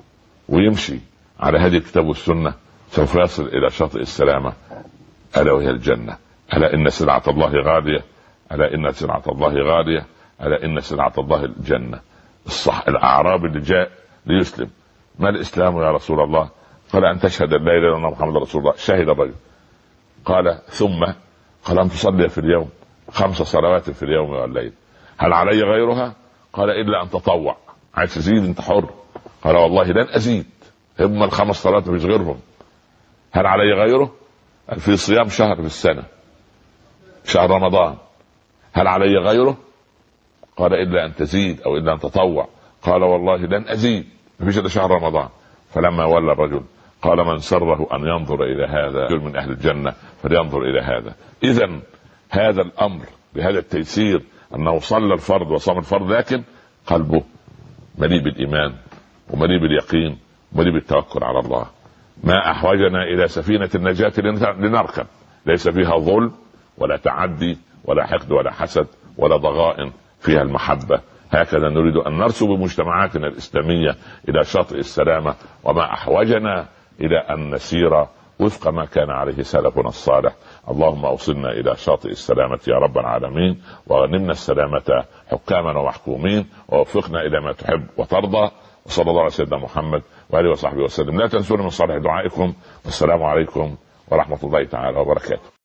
ويمشي على هذه الكتاب والسنة سوف يصل إلى شاطئ السلامة. ألا وهي الجنة؟ ألا إن سلعه الله غاليه ألا إن سلعه الله غاليه ألا إن سلعه الله الجنة؟ الصح الاعرابي اللي جاء ليسلم. ما الإسلام يا رسول الله؟ قال أن تشهد أن لا إله إلا الله محمد رسول الله. شهد الرجل. قال ثم؟ قال أن تصلي في اليوم. خمس صلوات في اليوم والليل. هل علي غيرها؟ قال إلا أن تطوع. عايز تزيد؟ أنت حر. قال والله لن أزيد. هم الخمس صلوات مش غيرهم. هل علي غيره؟ في صيام شهر في السنة شهر رمضان. هل علي غيره؟ قال إلا أن تزيد أو إلا أن تطوع. قال والله لن أزيد. فيش إلا شهر رمضان. فلما ولى الرجل قال من سره أن ينظر إلى هذا رجل من أهل الجنة فلينظر إلى هذا. اذا هذا الأمر بهذا التيسير أنه صلى الفرض وصام الفرض لكن قلبه مليء بالإيمان ومليء باليقين ومليء بالتوكل على الله. ما أحوجنا إلى سفينة النجاة لنركب ليس فيها ظلم ولا تعدي ولا حقد ولا حسد ولا ضغائن فيها المحبة. هكذا نريد أن نرسو بمجتمعاتنا الإسلامية إلى شاطئ السلامة وما أحوجنا إلى أن نسير وفق ما كان عليه سلفنا الصالح. اللهم أوصلنا إلى شاطئ السلامة يا رب العالمين وغنمنا السلامة حكاما ومحكومين ووفقنا إلى ما تحب وترضى. وصلى الله على سيدنا محمد وآله وصحبه وسلم. لا تنسونا من صالح دعائكم. والسلام عليكم ورحمة الله تعالى وبركاته.